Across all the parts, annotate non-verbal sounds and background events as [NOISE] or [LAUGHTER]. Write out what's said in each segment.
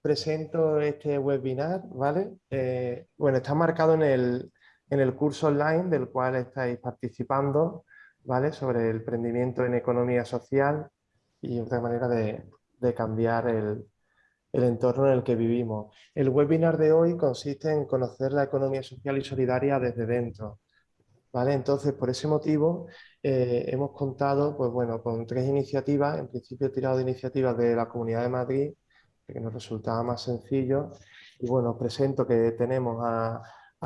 presento este webinar, ¿vale? Eh, bueno, está marcado en el, en el curso online del cual estáis participando, ¿vale? Sobre el emprendimiento en economía social y otra manera de, de cambiar el, el entorno en el que vivimos. El webinar de hoy consiste en conocer la economía social y solidaria desde dentro. ¿vale? Entonces, por ese motivo, eh, hemos contado pues, bueno, con tres iniciativas, en principio he tirado de iniciativas de la Comunidad de Madrid, que nos resultaba más sencillo. Y bueno, os presento que tenemos a,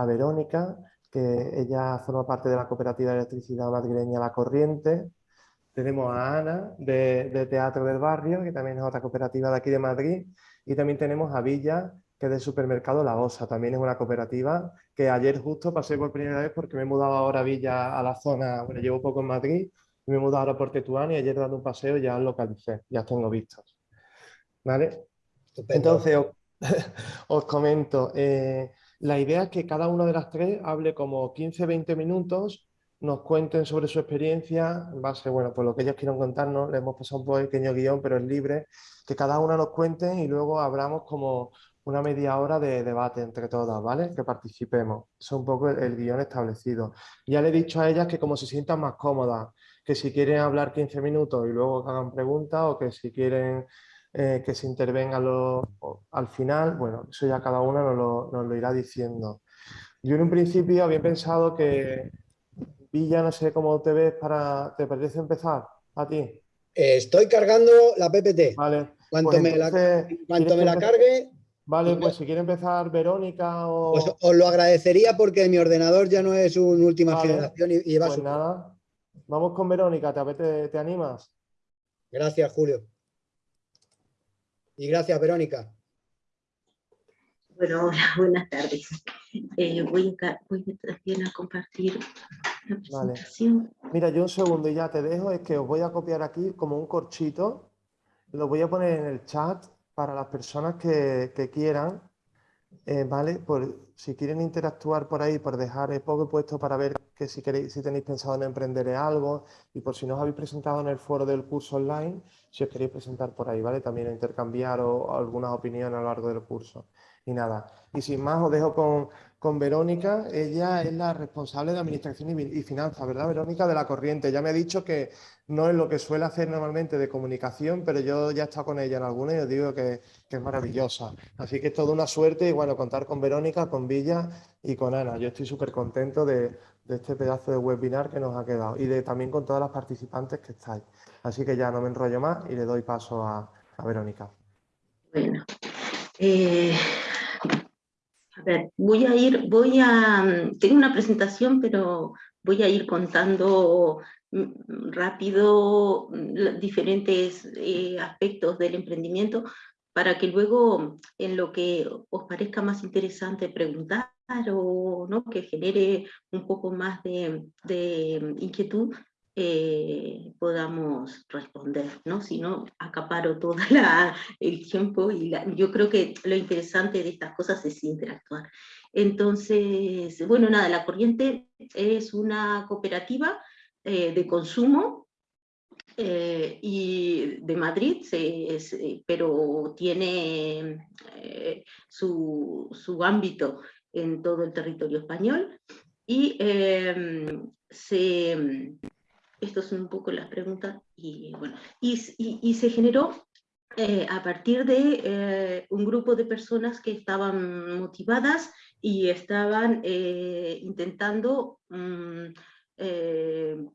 Verónica, que ella forma parte de la cooperativa de electricidad madrileña La Corriente, tenemos a Ana de, Teatro del Barrio, que también es otra cooperativa de aquí de Madrid, y también tenemos a Villa, que es del supermercado La Osa, también es una cooperativa que ayer justo pasé por primera vez porque me he mudado ahora a Villa, a la zona, bueno, llevo poco en Madrid, me he mudado ahora por Tetuán y ayer dando un paseo ya localicé, ya tengo vistos. ¿Vale? Entonces, [LAUGHS] os, comento, eh, la idea es que cada una de las tres hable como 15-20 minutos nos cuenten sobre su experiencia, en base, bueno, por lo que ellos quieran contarnos, le hemos pasado un pequeño guion, pero es libre, que cada una nos cuente y luego abramos como una media hora de debate entre todas, ¿vale? Que participemos. Es un poco el, guion establecido. Ya le he dicho a ellas que como se sientan más cómodas, que si quieren hablar 15 minutos y luego hagan preguntas o que si quieren eh, que se intervenga al final, bueno, eso ya cada una nos lo, nos lo irá diciendo. Yo en un principio había pensado que Villa, no sé cómo te ves para... ¿Te parece empezar a ti? Eh, estoy cargando la PPT. Vale. Cuanto pues me la, me la cargue... Vale, pues si quiere empezar Verónica o... Pues os lo agradecería porque mi ordenador ya no es una última generación y, va pues nada, vamos con Verónica, ¿Te, ¿te animas? Gracias, Julio. Y gracias, Verónica. Bueno, hola, [LAUGHS] buenas tardes. Eh, voy, a, voy también a compartir Vale. Mira, yo un segundo y ya te dejo, es que os voy a copiar aquí como un corchito, lo voy a poner en el chat para las personas que, quieran, eh, ¿vale? Por, si quieren interactuar por ahí, por dejar el poco puesto para ver que si, queréis, si tenéis pensado en emprender algo y por si no os habéis presentado en el foro del curso online, si os queréis presentar por ahí, ¿vale? También intercambiar o, algunas opiniones a lo largo del curso. Y nada, y sin más os dejo con, con Verónica, ella es la responsable de Administración y, Finanzas, ¿verdad, Verónica? De la corriente. Ya me ha dicho que no es lo que suele hacer normalmente de comunicación, pero yo ya he estado con ella en alguna y os digo que, es maravillosa. Así que es toda una suerte y bueno, contar con Verónica, con Villa y con Ana. Yo estoy súper contento de, este pedazo de webinar que nos ha quedado y de también con todas las participantes que estáis. Así que ya no me enrollo más y le doy paso a, Verónica. Bueno, eh, a ver, voy a ir, voy a, mm, tengo una presentación, pero voy a ir contando mm, rápido mm, diferentes eh, aspectos del emprendimiento para que luego en lo que os parezca más interesante preguntar o ¿no? que genere un poco más de, de inquietud, eh, podamos responder, ¿no? Si no, acaparo todo [LAUGHS] el tiempo y yo creo que lo interesante de estas cosas es interactuar. Entonces, bueno, nada, La Corriente es una cooperativa eh, de consumo eh, y de Madrid, pero tiene su, su, ámbito en todo el territorio español y se estas son un poco las preguntas, y bueno, y, se generó eh, a partir de eh, un grupo de personas que estaban motivadas y estaban eh, intentando mm,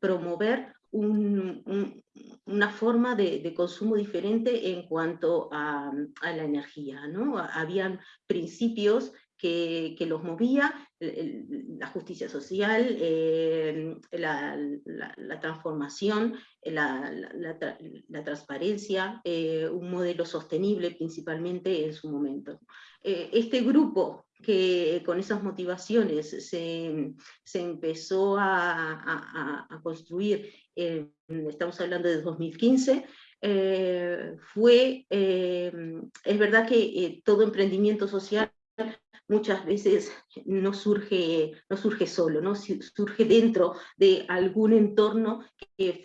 promover una forma de, consumo diferente en cuanto a, a la energía. ¿no? Habían principios que, los movía, la justicia social, eh, la, transformación, la, transparencia, eh, un modelo sostenible principalmente en su momento. Eh, este grupo que con esas motivaciones se, empezó a, construir, estamos hablando de 2015, fue, es verdad que todo emprendimiento social muchas veces no surge, no surge solo, ¿no? surge dentro de algún entorno que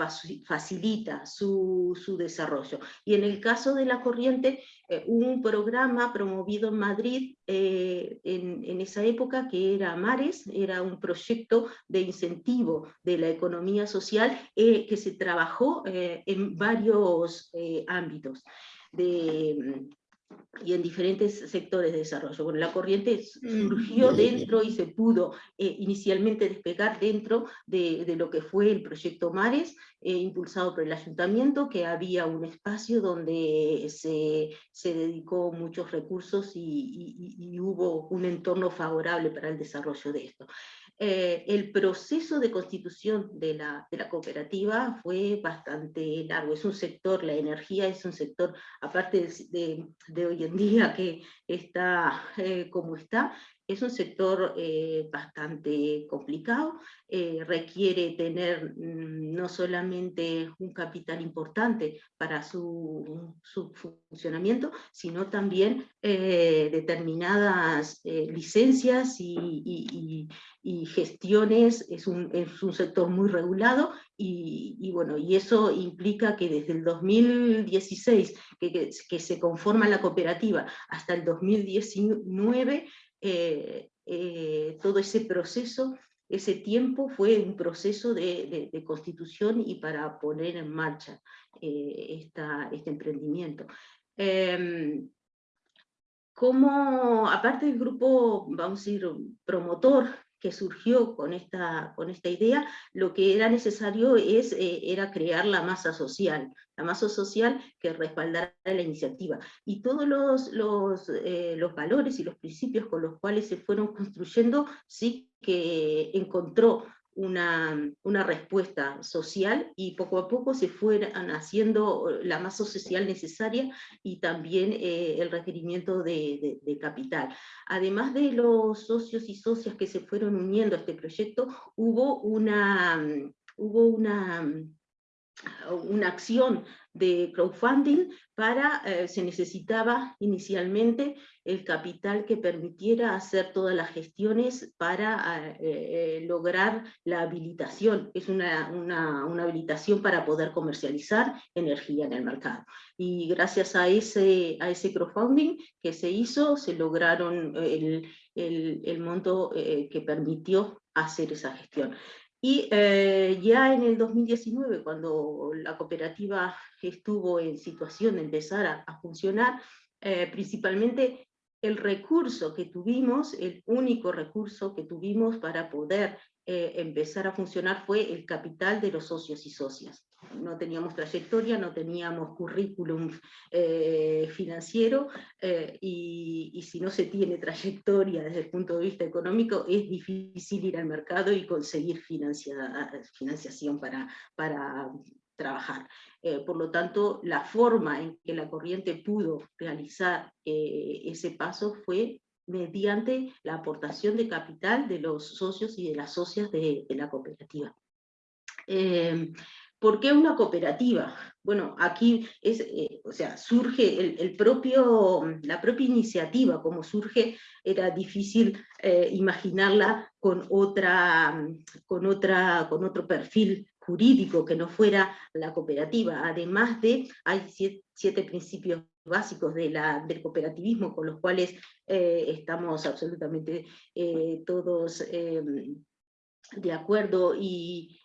facilita su, desarrollo. Y en el caso de la corriente, eh, un programa promovido en Madrid eh, en, esa época que era Mares, era un proyecto de incentivo de la economía social eh, que se trabajó en varios ámbitos. De, y en diferentes sectores de desarrollo. Bueno, la corriente mm. surgió dentro y se pudo eh, inicialmente despegar dentro de, lo que fue el proyecto Mares, eh, impulsado por el ayuntamiento, que había un espacio donde se, se dedicó muchos recursos y, hubo un entorno favorable para el desarrollo de esto. Eh, el proceso de constitución de la, cooperativa fue bastante largo. Es un sector, la energía es un sector, aparte de, de, hoy en día que está eh, como está, es un sector eh, bastante complicado, eh, requiere tener mm, no solamente un capital importante para su, funcionamiento, sino también eh, determinadas licencias y, gestiones, es un, sector muy regulado y, bueno, y eso implica que desde el 2016 que, que se conforma la cooperativa hasta el 2019 eh, eh, todo ese proceso, ese tiempo fue un proceso de, constitución y para poner en marcha eh, este emprendimiento. Em, como, aparte del grupo, vamos a decir, promotor que surgió con esta, con esta idea, lo que era necesario es, eh, era crear la masa social, la masa social que respaldara la iniciativa. Y todos los, los, eh, los valores y los principios con los cuales se fueron construyendo, sí que encontró una, una, respuesta social y poco a poco se fueran haciendo la masa social necesaria y también eh, el requerimiento de, de, capital. Además de los socios y socias que se fueron uniendo a este proyecto, hubo una, hubo una una acción de crowdfunding para, eh, se necesitaba inicialmente el capital que permitiera hacer todas las gestiones para eh, eh, lograr la habilitación, es una, una, una, habilitación para poder comercializar energía en el mercado. Y gracias a ese, a ese crowdfunding que se hizo, se lograron el, el, el monto que permitió hacer esa gestión. Y eh, ya en el 2019, cuando la cooperativa estuvo en situación de empezar a, funcionar, eh, principalmente el recurso que tuvimos, el único recurso que tuvimos para poder eh, empezar a funcionar fue el capital de los socios y socias no teníamos trayectoria, no teníamos currículum eh, financiero, eh, y, si no se tiene trayectoria desde el punto de vista económico, es difícil ir al mercado y conseguir financiación para, para trabajar. Eh, por lo tanto, la forma en que la corriente pudo realizar ese paso fue mediante la aportación de capital de los socios y de las socias de, la cooperativa. ¿Por qué una cooperativa? Bueno, aquí es, eh, o sea, surge el, propio, la propia iniciativa, como surge, era difícil eh, imaginarla con, otra, con, otra, con otro perfil jurídico que no fuera la cooperativa. Además de, hay siete, principios básicos de la, del cooperativismo con los cuales eh, estamos absolutamente todos de acuerdo y,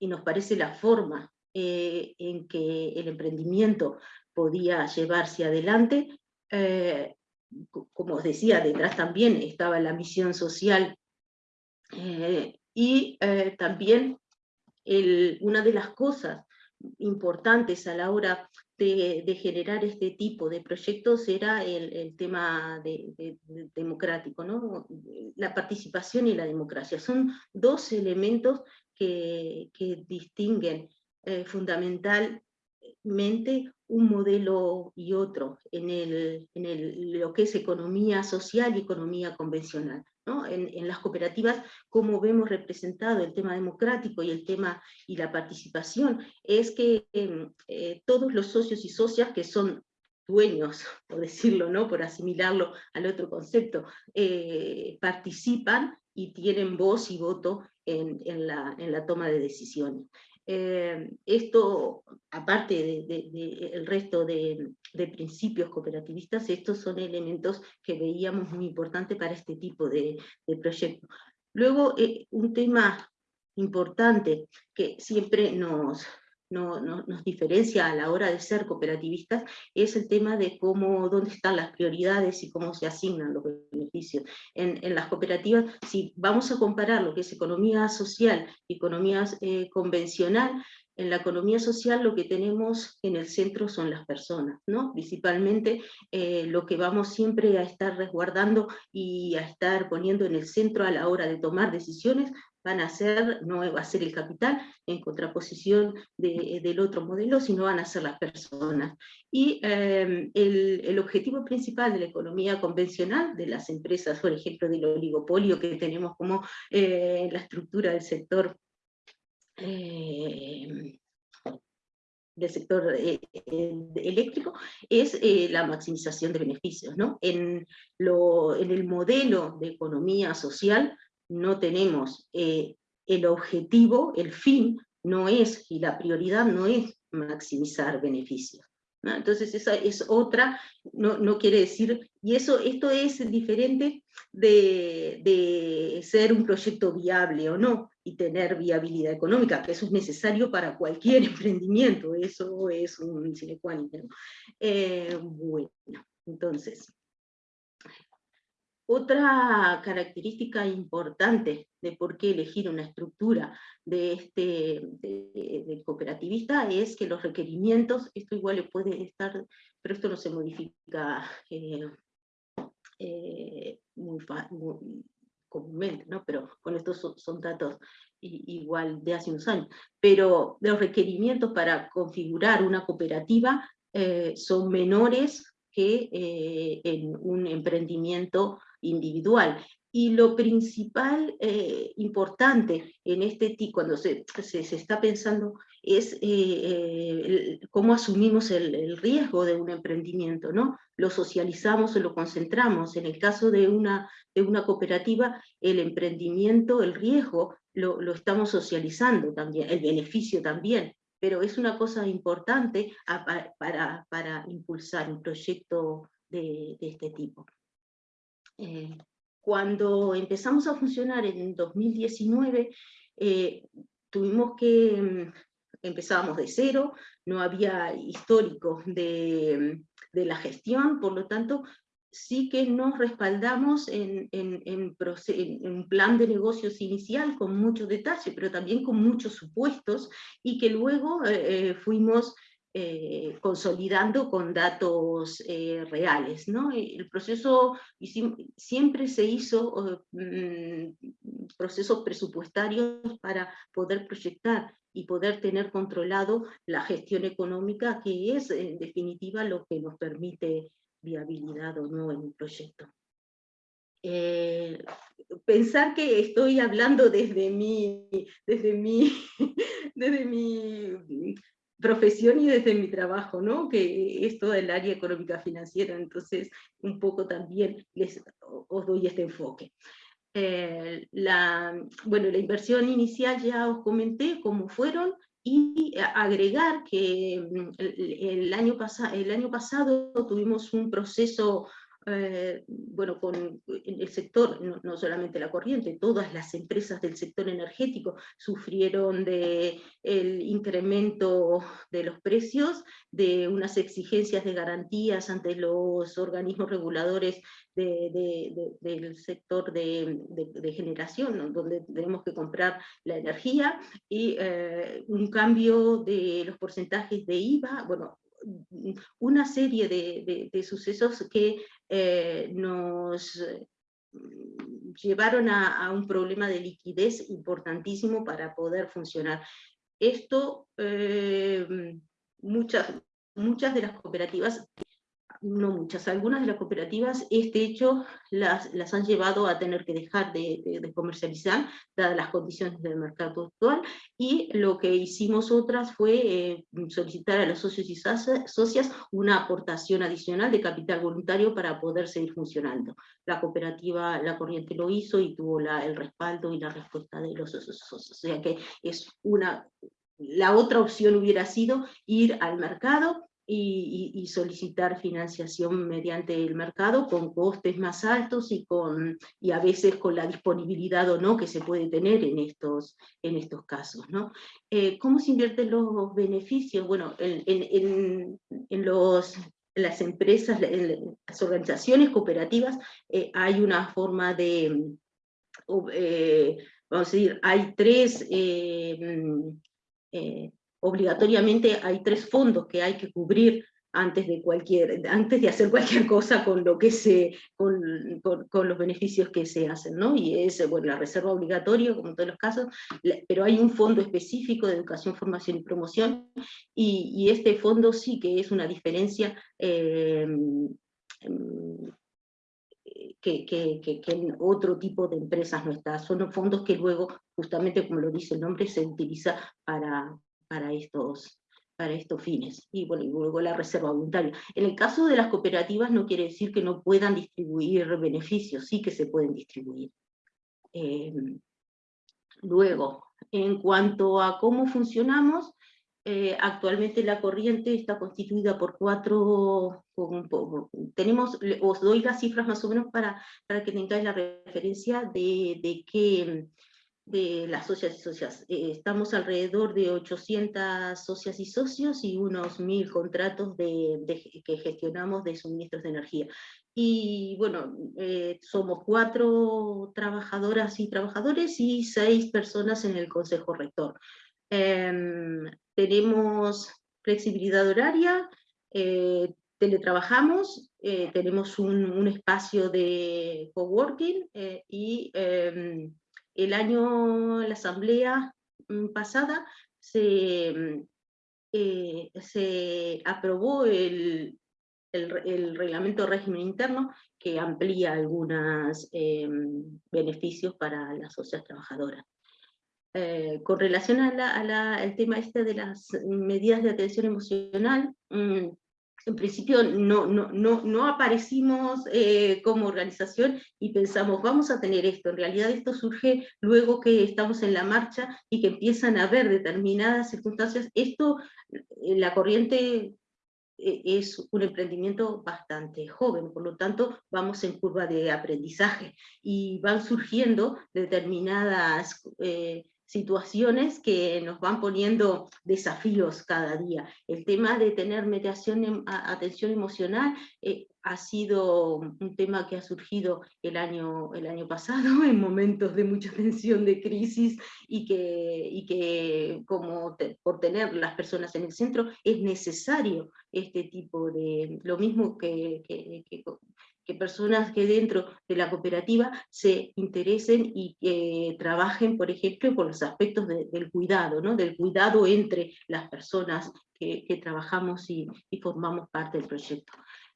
nos parece la forma eh, en que el emprendimiento podía llevarse adelante. Eh, como os decía, detrás también estaba la misión social eh, y también una de las cosas importantes a la hora de, generar este tipo de proyectos era el, tema democrático, ¿no? la participación y la democracia. Son dos elementos que, distinguen eh, fundamentalmente un modelo y otro en, el, en lo que es economía social y economía convencional. En, las cooperativas, como vemos representado el tema democrático y el tema y la participación, es que em, eh, todos los socios y socias que son dueños, [LAUGHS] por decirlo, ¿no? por asimilarlo al otro concepto, eh, participan y tienen voz y voto en, la, en la, toma de decisiones. Eh, esto, aparte del de, el resto de, principios cooperativistas, estos son elementos que veíamos muy importantes para este tipo de, proyectos. Luego, eh, un tema importante que siempre nos, no, nos diferencia a la hora de ser cooperativistas es el tema de cómo, dónde están las prioridades y cómo se asignan los beneficios. En, las cooperativas, si vamos a comparar lo que es economía social y economía eh, convencional, en la economía social lo que tenemos en el centro son las personas, ¿no? Principalmente eh, lo que vamos siempre a estar resguardando y a estar poniendo en el centro a la hora de tomar decisiones van a ser, no va a ser el capital en contraposición del otro modelo, sino van a ser las personas. Y em, el, objetivo principal de la economía convencional, de las empresas, por ejemplo, del oligopolio que tenemos como eh, la estructura del sector em, del sector eh, eléctrico es eh, la maximización de beneficios. ¿no? En, lo, en el modelo de economía social no tenemos eh, el objetivo, el fin, no es, y la prioridad no es maximizar beneficios. Entonces esa es otra, no, no, quiere decir, y eso, esto es diferente de, de, ser un proyecto viable o no, y tener viabilidad económica, que eso es necesario para cualquier [LAUGHS] emprendimiento, eso es un sine qua non. Eh, bueno, entonces, otra característica importante de por qué elegir una estructura de este cooperativista es que los requerimientos, esto igual puede estar, pero esto no se modifica eh, eh, muy, comúnmente, ¿no? pero con estos son, datos igual de hace unos años, pero los requerimientos para configurar una cooperativa eh, son menores que en un emprendimiento individual. Y lo principal eh, importante en este tipo, cuando se, se, está pensando, es eh, eh, cómo asumimos el, riesgo de un emprendimiento, ¿no? Lo socializamos o lo concentramos. En el caso de una, de una cooperativa, el emprendimiento, el riesgo, lo, lo estamos socializando también, el beneficio también pero es una cosa importante para, para, impulsar un proyecto de, de, este tipo. Eh, cuando empezamos a funcionar en 2019, eh, tuvimos que, mm, empezábamos de cero, no había histórico de, la gestión, por lo tanto, sí que nos respaldamos en, un plan de negocios inicial con mucho detalle, pero también con muchos supuestos, y que luego eh, fuimos eh, consolidando con datos eh, reales. ¿no? El proceso siempre se hizo mm, procesos presupuestarios para poder proyectar y poder tener controlado la gestión económica, que es en definitiva lo que nos permite viabilidad o no en un proyecto. Eh, pensar que estoy hablando desde mi, desde mi, [LAUGHS] desde mi profesión y desde mi trabajo, ¿no? que es todo el área económica financiera, entonces un poco también les, os doy este enfoque. Eh, la, bueno, la inversión inicial ya os comenté cómo fueron, y agregar que mm, el, año, el año pasado tuvimos un proceso eh, bueno, con el sector, no, solamente la corriente, todas las empresas del sector energético sufrieron de el incremento de los precios, de unas exigencias de garantías ante los organismos reguladores del sector de, generación, donde tenemos que comprar la energía, y eh, un cambio de los porcentajes de IVA, bueno, una serie de, sucesos que eh, nos mm, llevaron a, un problema de liquidez importantísimo para poder funcionar. Esto, eh, muchas, muchas de las cooperativas no muchas, algunas de las cooperativas este hecho las, las han llevado a tener que dejar de, comercializar, dadas las condiciones del mercado actual, y lo que hicimos otras fue eh, solicitar a los socios y socias una aportación adicional de capital voluntario para poder seguir funcionando. La cooperativa La Corriente lo hizo y tuvo la, el respaldo y la respuesta de los socios, o sea que es una... La otra opción hubiera sido ir al mercado y, solicitar financiación mediante el mercado con costes más altos y, con, y a veces con la disponibilidad o no que se puede tener en estos, en estos casos. ¿no? Eh, ¿Cómo se invierten los beneficios? Bueno, en, en, en los, las empresas, en las organizaciones cooperativas, eh, hay una forma de, eh, vamos a decir, hay tres obligatoriamente hay tres fondos que hay que cubrir antes de, cualquier, antes de hacer cualquier cosa con, lo que se, con, con, los beneficios que se hacen, ¿no? Y es bueno, la reserva obligatoria, como en todos los casos, pero hay un fondo específico de educación, formación y promoción, y, este fondo sí que es una diferencia eh, que, en otro tipo de empresas no está. Son fondos que luego, justamente como lo dice el nombre, se utiliza para, para estos, para estos fines. Y, bueno, y luego la reserva voluntaria. En el caso de las cooperativas no quiere decir que no puedan distribuir beneficios, sí que se pueden distribuir. Em, luego, en cuanto a cómo funcionamos, eh, actualmente la corriente está constituida por cuatro, tenemos, os doy las cifras más o menos para, para que tengáis la referencia de, de qué, de las socias y socias. Eh, estamos alrededor de 800 socias y socios y unos 1000 contratos de, que gestionamos de suministros de energía. Y bueno, eh, somos cuatro trabajadoras y trabajadores y seis personas en el Consejo Rector. Em, tenemos flexibilidad horaria, eh, teletrabajamos, tenemos un, un, espacio de coworking y em, el año, la asamblea mm, pasada, se, mm, eh, se aprobó el, el, reglamento de régimen interno que amplía algunos eh, beneficios para las socias trabajadoras. Eh, con relación al tema este de las medidas de atención emocional, mm, en principio no, no, no, no aparecimos eh, como organización y pensamos, vamos a tener esto. En realidad esto surge luego que estamos en la marcha y que empiezan a haber determinadas circunstancias. Esto, eh, la corriente eh, es un emprendimiento bastante joven, por lo tanto vamos en curva de aprendizaje y van surgiendo determinadas situaciones que nos van poniendo desafíos cada día. El tema de tener mediación, em, atención emocional, eh, ha sido un tema que ha surgido el año, el año pasado, [LAUGHS] en momentos de mucha tensión, de crisis, y que, y que como por tener las personas en el centro, es necesario este tipo de, lo mismo que que personas que dentro de la cooperativa se interesen y que trabajen, por ejemplo, con los aspectos del cuidado, ¿no? del cuidado entre las personas que, trabajamos y, formamos parte del proyecto.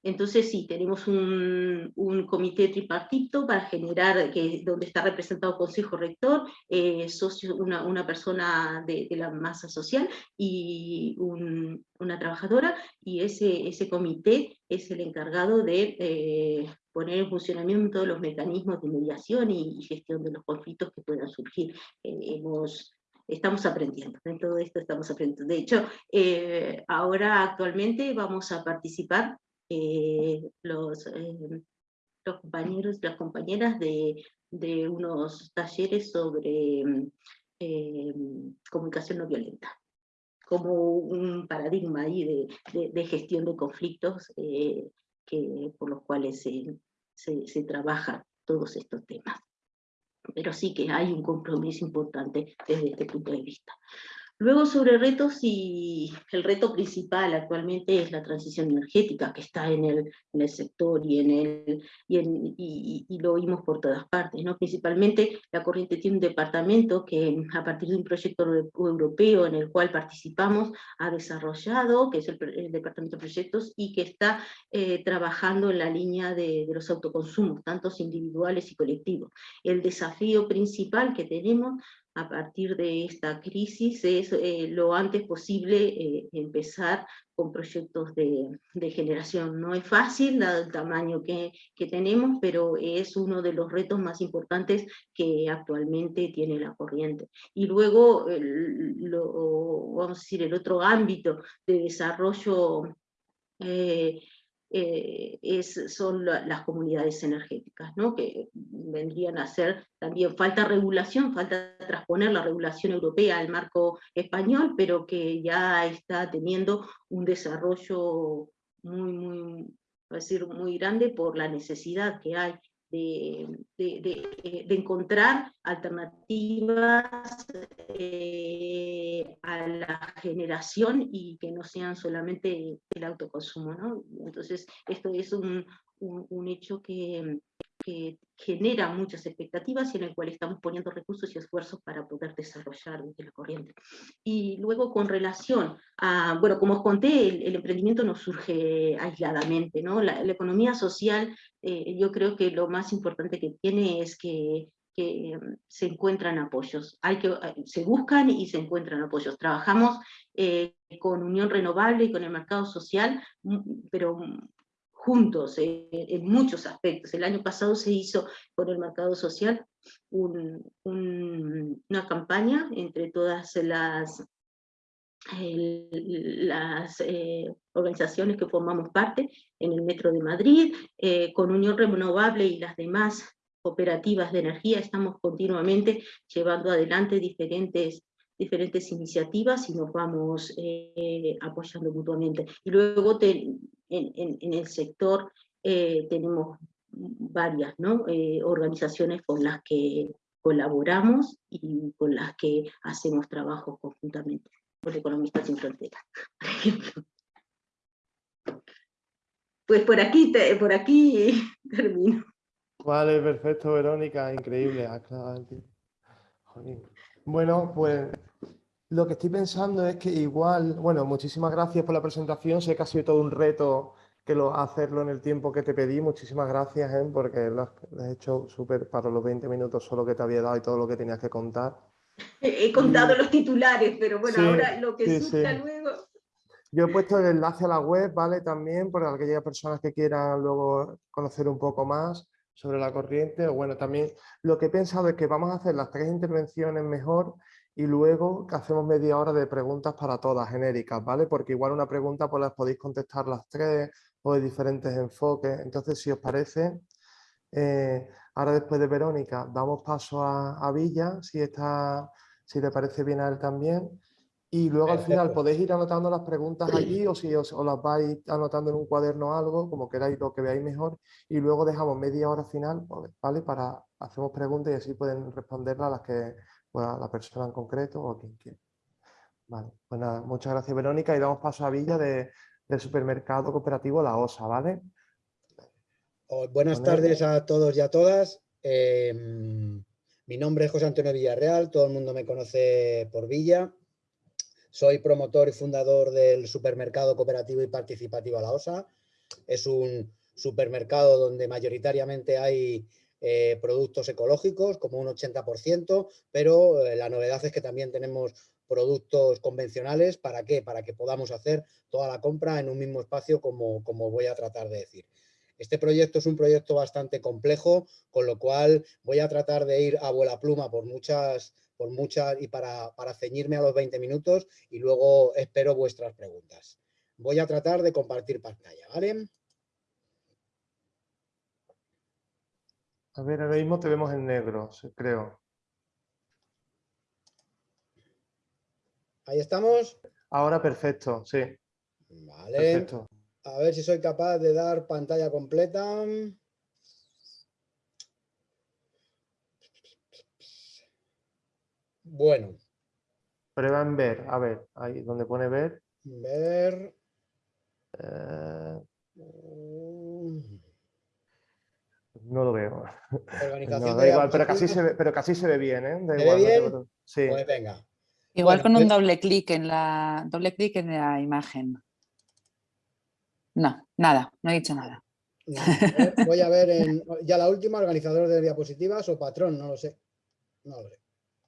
Entonces sí, tenemos un, comité tripartito para generar, que, donde está representado el Consejo Rector, eh, socio, una, persona de, la masa social y una trabajadora, y ese, ese comité es el encargado de eh, poner en funcionamiento los mecanismos de mediación y, gestión de los conflictos que puedan surgir. Eh, hemos estamos aprendiendo, en todo esto estamos aprendiendo. De hecho, ahora actualmente vamos a participar eh, los, eh, los compañeros las compañeras de, de unos talleres sobre eh, comunicación no violenta, como un paradigma ahí de, de, gestión de conflictos que, por los cuales se, se, se trabajan todos estos temas. Pero sí que hay un compromiso importante desde este punto de vista. Luego sobre retos y el reto principal actualmente es la transición energética que está en el, en el sector y, en el, y, en, y, lo oímos por todas partes. ¿no? Principalmente la corriente tiene un departamento que a partir de un proyecto europeo en el cual participamos ha desarrollado, que es el, departamento de proyectos, y que está eh, trabajando en la línea de, de los autoconsumos, tantos individuales y colectivos. El desafío principal que tenemos a partir de esta crisis es eh, lo antes posible eh, empezar con proyectos de, generación. No es fácil, dado el tamaño que, tenemos, pero es uno de los retos más importantes que actualmente tiene la corriente. Y luego, vamos a decir, el otro ámbito de desarrollo eh, eh, son las comunidades energéticas, que vendrían a ser también, falta regulación, falta transponer la regulación europea al marco español, pero que ya está teniendo un desarrollo muy, muy, decir, muy grande por la necesidad que hay de, de, de, encontrar alternativas eh, a la generación y que no sean solamente el autoconsumo. ¿no? Entonces, esto es un, un, un hecho que, que genera muchas expectativas y en el cual estamos poniendo recursos y esfuerzos para poder desarrollar desde la corriente. Y luego con relación a, bueno, como os conté, el, emprendimiento no surge aisladamente, ¿no? La, economía social, eh, yo creo que lo más importante que tiene es que, que se encuentran apoyos, Hay que, eh, se buscan y se encuentran apoyos. Trabajamos eh, con Unión Renovable y con el mercado social, pero juntos eh, en muchos aspectos. El año pasado se hizo con el mercado social una campaña entre todas las, las eh, organizaciones que formamos parte en el Metro de Madrid, eh, con Unión Renovable y las demás cooperativas de energía, estamos continuamente llevando adelante diferentes diferentes iniciativas y nos vamos apoyando mutuamente. Y luego en, el sector eh, tenemos varias eh, organizaciones con las que colaboramos y con las que hacemos trabajo conjuntamente, por Economistas Sin Fronteras, Pues por aquí, por aquí [LAUGHS] termino. Vale, perfecto, Verónica, increíble. Bueno, pues lo que estoy pensando es que igual, bueno, muchísimas gracias por la presentación, sé que ha sido todo un reto que lo, hacerlo en el tiempo que te pedí, muchísimas gracias, ¿eh? porque lo has, hecho súper para los 20 minutos solo que te había dado y todo lo que tenías que contar. He contado los titulares, pero bueno, ahora lo que sí, luego... Yo he puesto el enlace a la web, ¿vale? También para aquellas personas que quieran luego conocer un poco más sobre la corriente. O bueno, también lo que he pensado es que vamos a hacer las tres intervenciones mejor y luego hacemos media hora de preguntas para todas, genéricas, ¿vale? Porque igual una pregunta pues las podéis contestar las tres o de diferentes enfoques. Entonces, si os parece, eh, ahora después de Verónica damos paso a, Villa, si, está, si le parece bien a él también. Y luego al final podéis ir anotando las preguntas allí o si os, las vais anotando en un cuaderno o algo, como queráis, lo que veáis mejor. Y luego dejamos media hora final, ¿vale? Para hacemos preguntas y así pueden responderlas a las que a la persona en concreto o quien quiera. Vale, pues nada, muchas gracias Verónica y damos paso a Villa de, del supermercado cooperativo La Osa, ¿vale? Oh, buenas tardes a todos y a todas. Em, mi nombre es José Antonio Villarreal, todo el mundo me conoce por Villa. Soy promotor y fundador del supermercado cooperativo y participativo La Osa. Es un supermercado donde mayoritariamente hay eh, productos ecológicos, como un 80%, pero eh, la novedad es que también tenemos productos convencionales. ¿Para qué? Para que podamos hacer toda la compra en un mismo espacio, como, como voy a tratar de decir. Este proyecto es un proyecto bastante complejo, con lo cual voy a tratar de ir a vuela pluma por muchas, por muchas y para, para ceñirme a los 20 minutos y luego espero vuestras preguntas. Voy a tratar de compartir pantalla, ¿vale? A ver, ahora mismo te vemos en negro, creo. Ahí estamos. Ahora perfecto, sí. Vale. A ver si soy capaz de dar pantalla completa. Bueno. Prueba en ver, a ver, ahí donde pone ver. Ver. Eh, no lo veo. No, da igual, pero casi, se ve, pero casi se ve bien, ¿eh? ¿Se ve bien? Sí. Pues venga. Igual con un pues doble clic en la doble clic en la imagen. No, nada, no he dicho nada. voy a ver en, ya la última, organizador de diapositivas o patrón, no lo sé. No lo sé.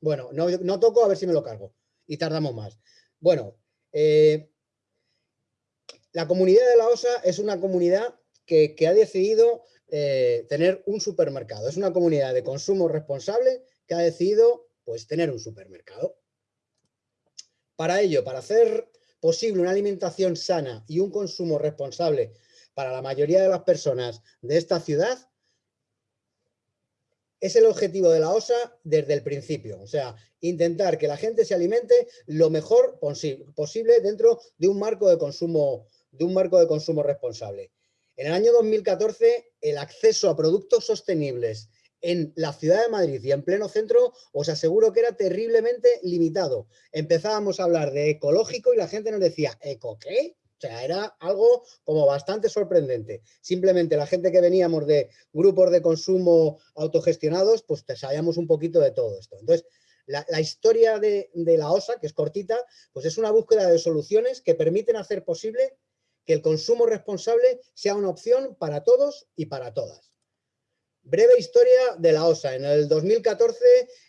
Bueno, no, toco, a ver si me lo cargo. Y tardamos más. Bueno, eh, la comunidad de la OSA es una comunidad que, ha decidido eh, tener un supermercado. Es una comunidad de consumo responsable que ha decidido pues, tener un supermercado. Para ello, para hacer posible una alimentación sana y un consumo responsable para la mayoría de las personas de esta ciudad, es el objetivo de la OSA desde el principio. O sea, intentar que la gente se alimente lo mejor posible dentro de un marco de consumo, de un marco de consumo responsable. En el año 2014, el acceso a productos sostenibles en la ciudad de Madrid y en pleno centro, os aseguro que era terriblemente limitado. Empezábamos a hablar de ecológico y la gente nos decía, ¿eco qué? O sea, era algo como bastante sorprendente. Simplemente la gente que veníamos de grupos de consumo autogestionados, pues sabíamos un poquito de todo esto. Entonces, la, historia de, de la OSA, que es cortita, pues es una búsqueda de soluciones que permiten hacer posible que el consumo responsable sea una opción para todos y para todas. Breve historia de la OSA. En el 2014,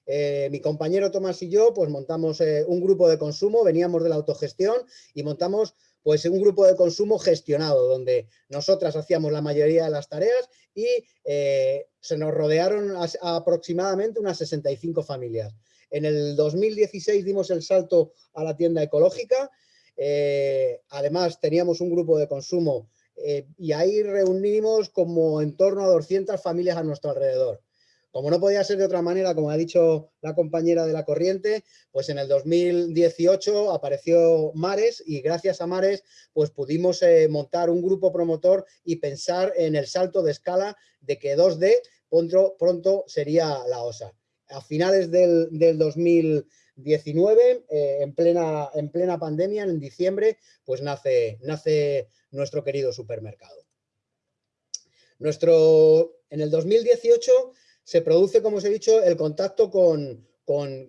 eh, mi compañero Tomás y yo pues, montamos eh, un grupo de consumo, veníamos de la autogestión y montamos pues, un grupo de consumo gestionado, donde nosotras hacíamos la mayoría de las tareas y eh, se nos rodearon aproximadamente unas 65 familias. En el 2016 dimos el salto a la tienda ecológica, además teníamos un grupo de consumo eh, y ahí reunimos como en torno a 200 familias a nuestro alrededor. Como no podía ser de otra manera, como ha dicho la compañera de la corriente, pues en el 2018 apareció Mares y gracias a Mares pues pudimos eh, montar un grupo promotor y pensar en el salto de escala de que 2D pronto, pronto sería la OSA. A finales del, del 2019, eh, en, plena, en plena pandemia, en diciembre, pues nace, nace nuestro querido supermercado. Nuestro, en el 2018 se produce, como os he dicho, el contacto con, un,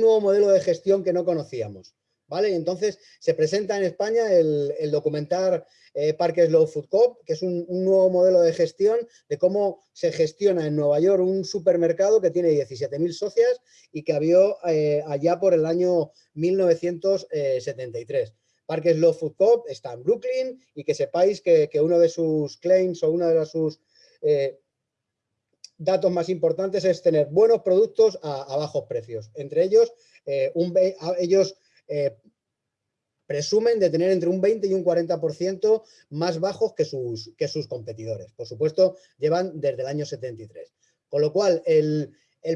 nuevo modelo de gestión que no conocíamos. ¿Vale? entonces se presenta en España el, documental eh, Parques Low Food Coop, que es un, nuevo modelo de gestión de cómo se gestiona en Nueva York un supermercado que tiene 17.000 socias y que había eh, allá por el año 1973. Parques Love Food Coop está en Brooklyn y que sepáis que, uno de sus claims o uno de sus eh, datos más importantes es tener buenos productos a, bajos precios. Entre ellos, eh, ellos eh, presumen de tener entre un 20 y un 40% más bajos que sus, que sus competidores. Por supuesto, llevan desde el año 73. Con lo cual, el,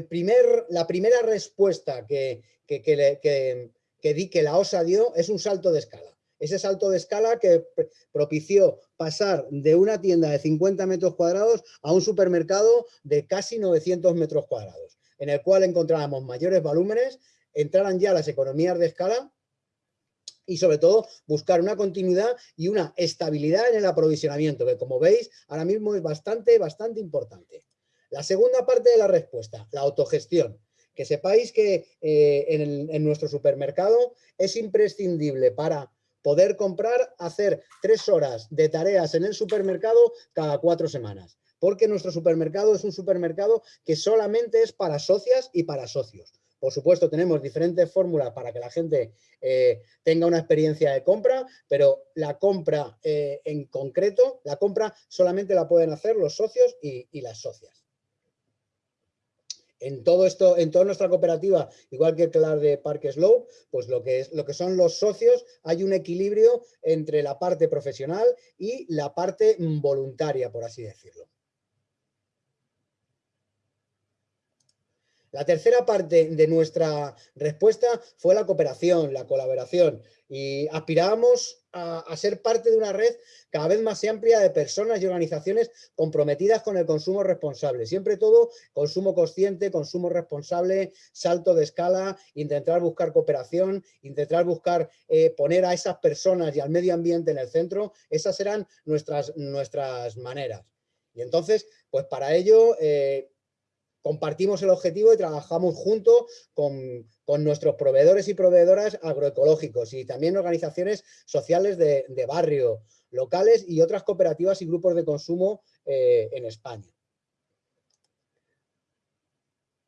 primer, la primera respuesta que, que, que, que, di, que la OSA dio es un salto de escala. Ese salto de escala que propició pasar de una tienda de 50 metros cuadrados a un supermercado de casi 900 metros cuadrados, en el cual encontrábamos mayores volúmenes, entraran ya las economías de escala y sobre todo buscar una continuidad y una estabilidad en el aprovisionamiento, que como veis ahora mismo es bastante, bastante importante. La segunda parte de la respuesta, la autogestión que sepáis que eh, en, nuestro supermercado es imprescindible para poder comprar, hacer tres horas de tareas en el supermercado cada cuatro semanas. Porque nuestro supermercado es un supermercado que solamente es para socias y para socios. Por supuesto, tenemos diferentes fórmulas para que la gente eh, tenga una experiencia de compra, pero la compra eh, en concreto, la compra solamente la pueden hacer los socios y las socias en todo esto, en toda nuestra cooperativa, igual que la de Parque Slow, pues lo que, es, lo que son los socios, hay un equilibrio entre la parte profesional y la parte voluntaria, por así decirlo. La tercera parte de nuestra respuesta fue la cooperación, la colaboración y aspirábamos a, ser parte de una red cada vez más amplia de personas y organizaciones comprometidas con el consumo responsable. Siempre todo consumo consciente, consumo responsable, salto de escala, intentar buscar cooperación, intentar buscar eh, poner a esas personas y al medio ambiente en el centro. Esas eran nuestras, nuestras maneras. Y entonces, pues para ello... Eh, compartimos el objetivo y trabajamos junto con, nuestros proveedores y proveedoras agroecológicos y también organizaciones sociales de, barrio, locales y otras cooperativas y grupos de consumo eh, en España.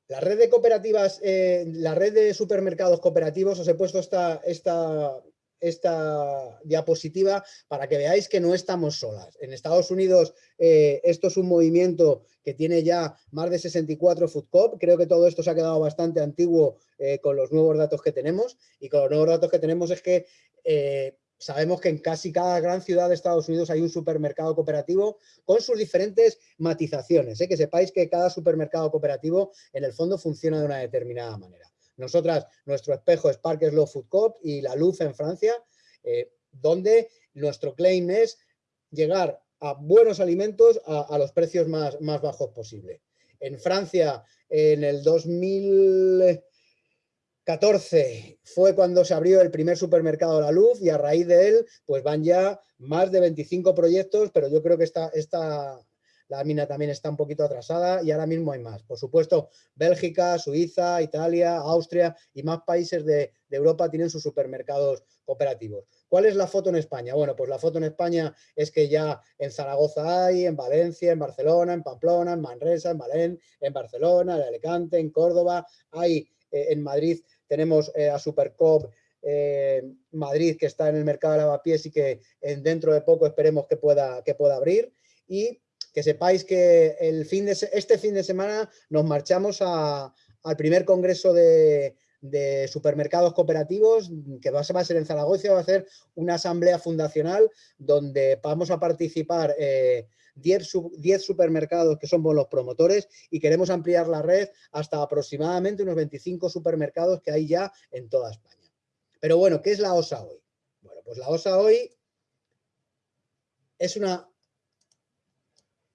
La red de cooperativas, eh, la red de supermercados cooperativos, os he puesto esta, esta esta diapositiva para que veáis que no estamos solas. En Estados Unidos eh, esto es un movimiento que tiene ya más de 64 Food Creo que todo esto se ha quedado bastante antiguo eh, con los nuevos datos que tenemos y con los nuevos datos que tenemos es que eh, sabemos que en casi cada gran ciudad de Estados Unidos hay un supermercado cooperativo con sus diferentes matizaciones. Que sepáis que cada supermercado cooperativo en el fondo funciona de una determinada manera. Nosotras, nuestro espejo es Park Slow Food Coop y La Luz en Francia, eh, donde nuestro claim es llegar a buenos alimentos a, los precios más, más bajos posible. En Francia, en el 2014 fue cuando se abrió el primer supermercado La Luz y a raíz de él pues van ya más de 25 proyectos, pero yo creo que esta, esta, la mina también está un poquito atrasada y ahora mismo hay más. Por supuesto, Bélgica, Suiza, Italia, Austria y más países de, Europa tienen sus supermercados cooperativos. ¿Cuál es la foto en España? Bueno, pues la foto en España es que ya en Zaragoza hay, en Valencia, en Barcelona, en Pamplona, en Manresa, en Valén, en Barcelona, en Alicante, en Córdoba, hay eh, en Madrid tenemos eh, a Supercop eh, Madrid que está en el mercado de lavapiés y que dentro de poco esperemos que pueda, que pueda abrir y que sepáis que el fin de, este fin de semana nos marchamos al primer congreso de, supermercados cooperativos que va a ser en Zaragoza, va a ser una asamblea fundacional donde vamos a participar 10, eh, supermercados que somos los promotores y queremos ampliar la red hasta aproximadamente unos 25 supermercados que hay ya en toda España. Pero bueno, ¿qué es la OSA hoy? Bueno, pues la OSA hoy es una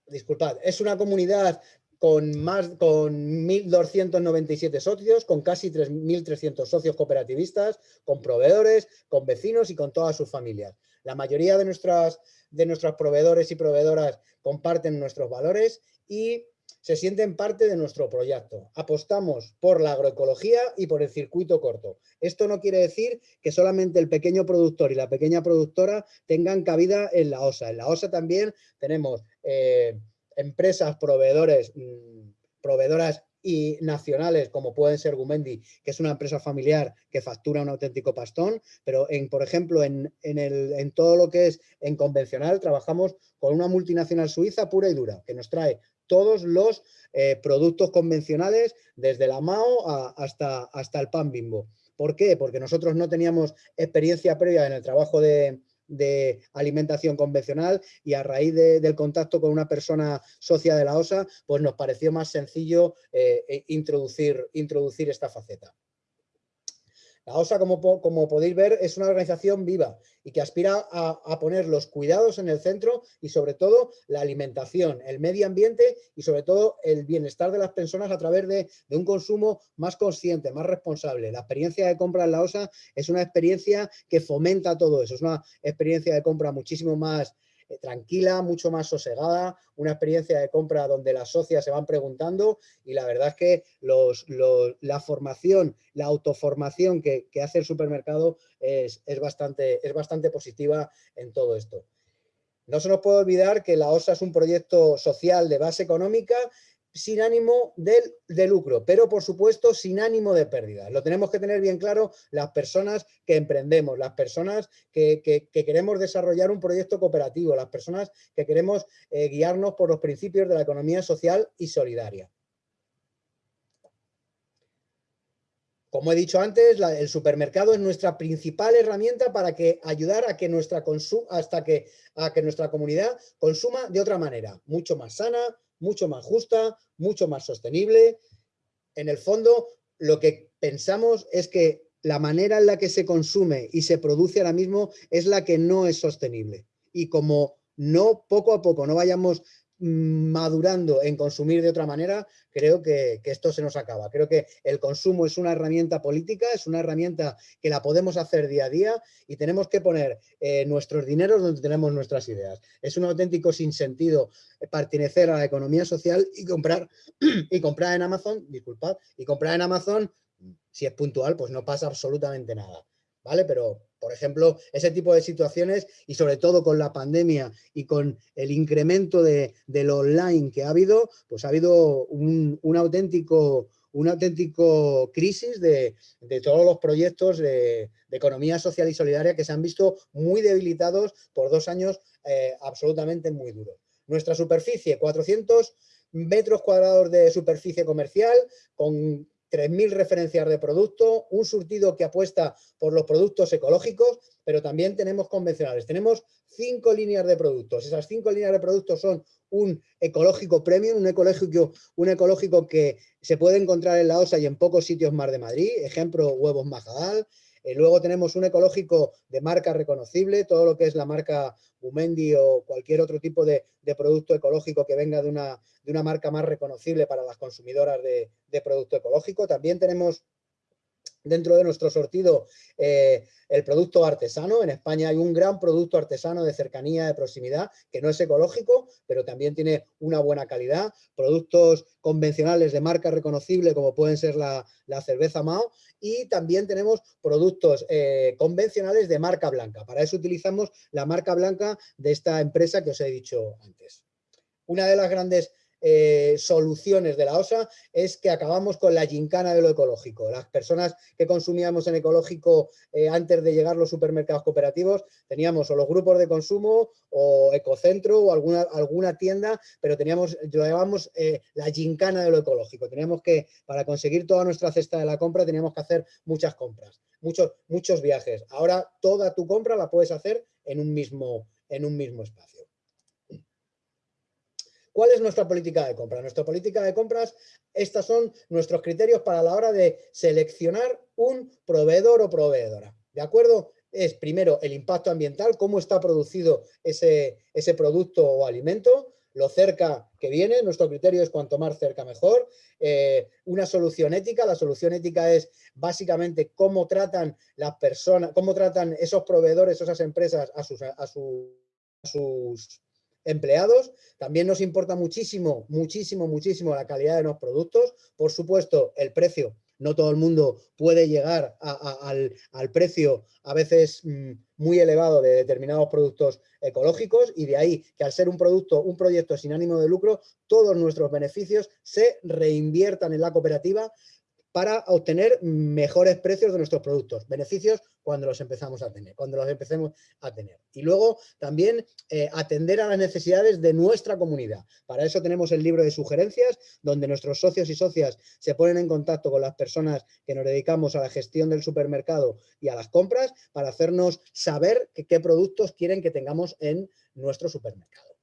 disculpad, es una comunidad con más con 1.297 socios, con casi 3.300 socios cooperativistas, con proveedores, con vecinos y con todas sus familias. La mayoría de, nuestras, de nuestros proveedores y proveedoras comparten nuestros valores y se sienten parte de nuestro proyecto. Apostamos por la agroecología y por el circuito corto. Esto no quiere decir que solamente el pequeño productor y la pequeña productora tengan cabida en la OSA. En la OSA también tenemos eh, empresas, proveedores, mm, proveedoras y nacionales como pueden ser Gumendi, que es una empresa familiar que factura un auténtico pastón, pero en, por ejemplo en, el, en todo lo que es en convencional trabajamos con una multinacional suiza pura y dura, que nos trae todos los eh, productos convencionales, desde la MAO hasta, hasta el pan bimbo. ¿Por qué? Porque nosotros no teníamos experiencia previa en el trabajo de, alimentación convencional y a raíz del contacto con una persona socia de la OSA, pues nos pareció más sencillo eh, e introducir, introducir esta faceta. La OSA, como, podéis ver, es una organización viva y que aspira a, poner los cuidados en el centro y sobre todo la alimentación, el medio ambiente y sobre todo el bienestar de las personas a través de, de un consumo más consciente, más responsable. La experiencia de compra en la OSA es una experiencia que fomenta todo eso, es una experiencia de compra muchísimo más tranquila, mucho más sosegada, una experiencia de compra donde las socias se van preguntando y la verdad es que la formación, la autoformación que, hace el supermercado es, bastante, es bastante positiva en todo esto. No se nos puede olvidar que la OSA es un proyecto social de base económica sin ánimo de, lucro, pero por supuesto sin ánimo de pérdida. Lo tenemos que tener bien claro las personas que emprendemos, las personas que, queremos desarrollar un proyecto cooperativo, las personas que queremos eh, guiarnos por los principios de la economía social y solidaria. Como he dicho antes, el supermercado es nuestra principal herramienta para que ayudar a que nuestra hasta que, a que nuestra comunidad consuma de otra manera, mucho más sana, mucho más justa, mucho más sostenible en el fondo lo que pensamos es que la manera en la que se consume y se produce ahora mismo es la que no es sostenible. Y como no poco a poco no vayamos madurando en consumir de otra manera, creo que, esto se nos acaba. Creo que el consumo es una herramienta política, es una herramienta que la podemos hacer día a día y tenemos que poner eh, nuestros dineros donde tenemos nuestras ideas. Es un auténtico sinsentido pertenecer a la economía social y comprar, [CLEARS THROAT] y comprar en Amazon, disculpad, y comprar en Amazon, si es puntual, pues no pasa absolutamente nada. ¿Vale? Pero por ejemplo, ese tipo de situaciones y sobre todo con la pandemia y con el incremento de, lo online que ha habido, pues ha habido un, auténtico un auténtico crisis de, todos los proyectos de, economía social y solidaria que se han visto muy debilitados por dos años eh, absolutamente muy duros. Nuestra superficie, 400 metros cuadrados de superficie comercial, con 3.000 referencias de producto, un surtido que apuesta por los productos ecológicos, pero también tenemos convencionales. Tenemos cinco líneas de productos. Esas cinco líneas de productos son un ecológico premium, un ecológico, un ecológico que se puede encontrar en la OSA y en pocos sitios más de Madrid, ejemplo, huevos Majadal, eh, luego tenemos un ecológico de marca reconocible, todo lo que es la marca Bumendi o cualquier otro tipo de, producto ecológico que venga de una, de una, marca más reconocible para las consumidoras de, de producto ecológico. También tenemos dentro de nuestro sortido eh, el producto artesano. En España hay un gran producto artesano de cercanía, de proximidad, que no es ecológico, pero también tiene una buena calidad. Productos convencionales de marca reconocible, como pueden ser la, cerveza Mao. Y también tenemos productos eh, convencionales de marca blanca. Para eso utilizamos la marca blanca de esta empresa que os he dicho antes. Una de las grandes eh, soluciones de la OSA es que acabamos con la gincana de lo ecológico. Las personas que consumíamos en ecológico eh, antes de llegar los supermercados cooperativos teníamos o los grupos de consumo o ecocentro o alguna, alguna tienda, pero teníamos, lo llamamos eh, la gincana de lo ecológico. Teníamos que, para conseguir toda nuestra cesta de la compra, teníamos que hacer muchas compras, muchos, muchos viajes. Ahora toda tu compra la puedes hacer en un mismo, en un mismo espacio. ¿Cuál es nuestra política de compra? Nuestra política de compras, estos son nuestros criterios para la hora de seleccionar un proveedor o proveedora. ¿De acuerdo? Es primero el impacto ambiental, cómo está producido ese, ese producto o alimento, lo cerca que viene, nuestro criterio es cuanto más cerca mejor. Eh, una solución ética, la solución ética es básicamente cómo tratan las personas, cómo tratan esos proveedores, esas empresas a sus, a sus empleados. También nos importa muchísimo, muchísimo, muchísimo la calidad de los productos. Por supuesto, el precio. No todo el mundo puede llegar al, precio a veces mm, muy elevado de determinados productos ecológicos y de ahí que al ser un producto, un proyecto sin ánimo de lucro, todos nuestros beneficios se reinviertan en la cooperativa para obtener mejores precios de nuestros productos, beneficios cuando los empezamos a tener, cuando los empecemos a tener. Y luego también eh, atender a las necesidades de nuestra comunidad. Para eso tenemos el libro de sugerencias, donde nuestros socios y socias se ponen en contacto con las personas que nos dedicamos a la gestión del supermercado y a las compras para hacernos saber qué productos quieren que tengamos en nuestro supermercado.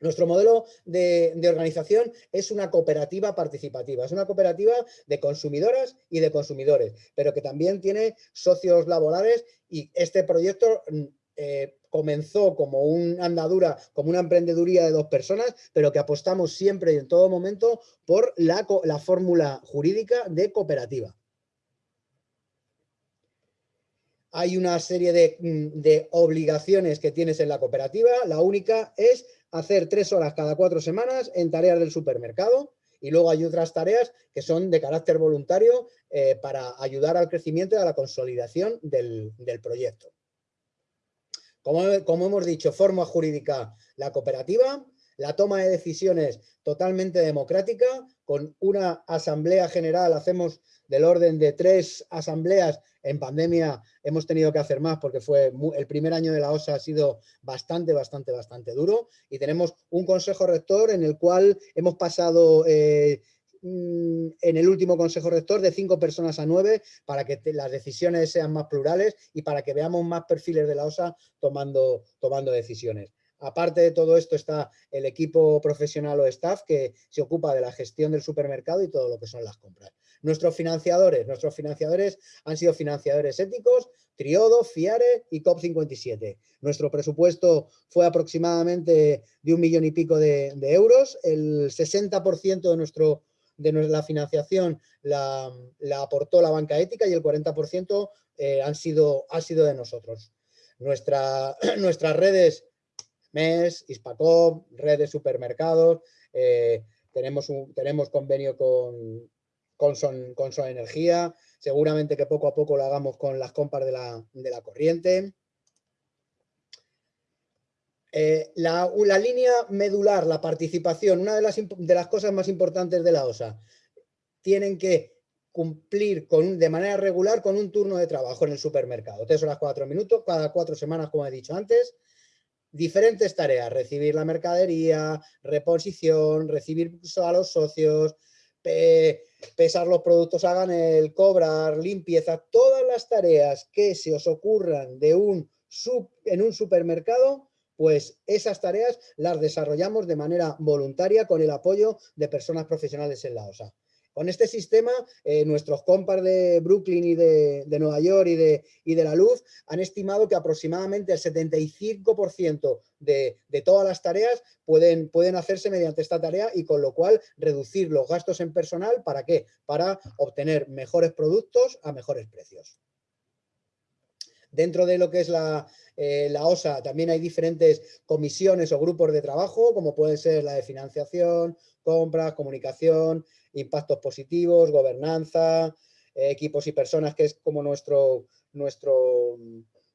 Nuestro modelo de, organización es una cooperativa participativa, es una cooperativa de consumidoras y de consumidores, pero que también tiene socios laborales y este proyecto mm, eh, comenzó como una andadura, como una emprendeduría de dos personas, pero que apostamos siempre y en todo momento por la, la fórmula jurídica de cooperativa. Hay una serie de, mm, de obligaciones que tienes en la cooperativa, la única es hacer tres horas cada cuatro semanas en tareas del supermercado y luego hay otras tareas que son de carácter voluntario eh, para ayudar al crecimiento y a la consolidación del, proyecto. Como, como, hemos dicho, forma jurídica la cooperativa, la toma de decisiones totalmente democrática, con una asamblea general, hacemos del orden de tres asambleas. En pandemia hemos tenido que hacer más porque fue el primer año de la OSA ha sido bastante, bastante, bastante duro. Y tenemos un consejo rector en el cual hemos pasado... Eh, mm, en el último consejo rector de cinco personas a nueve para que las decisiones sean más plurales y para que veamos más perfiles de la OSA tomando, tomando decisiones. Aparte de todo esto está el equipo profesional o staff que se ocupa de la gestión del supermercado y todo lo que son las compras. Nuestros financiadores, nuestros financiadores han sido financiadores éticos, Triodo, Fiare y COP57. Nuestro presupuesto fue aproximadamente de un millón y pico de, euros. El 60% de, nuestro, de la financiación la, aportó la banca ética y el 40% eh, han sido, ha sido de nosotros. Nuestra, [CLEARS THROAT] nuestras redes MES, Hispacop, red de supermercados, eh, tenemos, un, tenemos convenio con, con, Son, con Energía, seguramente que poco a poco lo hagamos con las compras de la, corriente. Eh, la, línea medular, la participación, una de las, de las cosas más importantes de la OSA, tienen que cumplir con, de manera regular con un turno de trabajo en el supermercado. Tres horas, cuatro minutos, cada cuatro semanas, como he dicho antes, diferentes tareas, recibir la mercadería, reposición, recibir a los socios, pesar los productos hagan el cobrar, limpieza, todas las tareas que se os ocurran de un en un supermercado, pues esas tareas las desarrollamos de manera voluntaria con el apoyo de personas profesionales en la OSA. Con este sistema, eh, nuestros compas de Brooklyn y de, Nueva York y de, y de, la luz han estimado que aproximadamente el 75% de, de, todas las tareas pueden, pueden hacerse mediante esta tarea y con lo cual reducir los gastos en personal, ¿para qué? Para obtener mejores productos a mejores precios. Dentro de lo que es la, eh, la, OSA también hay diferentes comisiones o grupos de trabajo, como puede ser la de financiación, compras, comunicación, impactos positivos, gobernanza, eh, equipos y personas, que es como nuestro, nuestro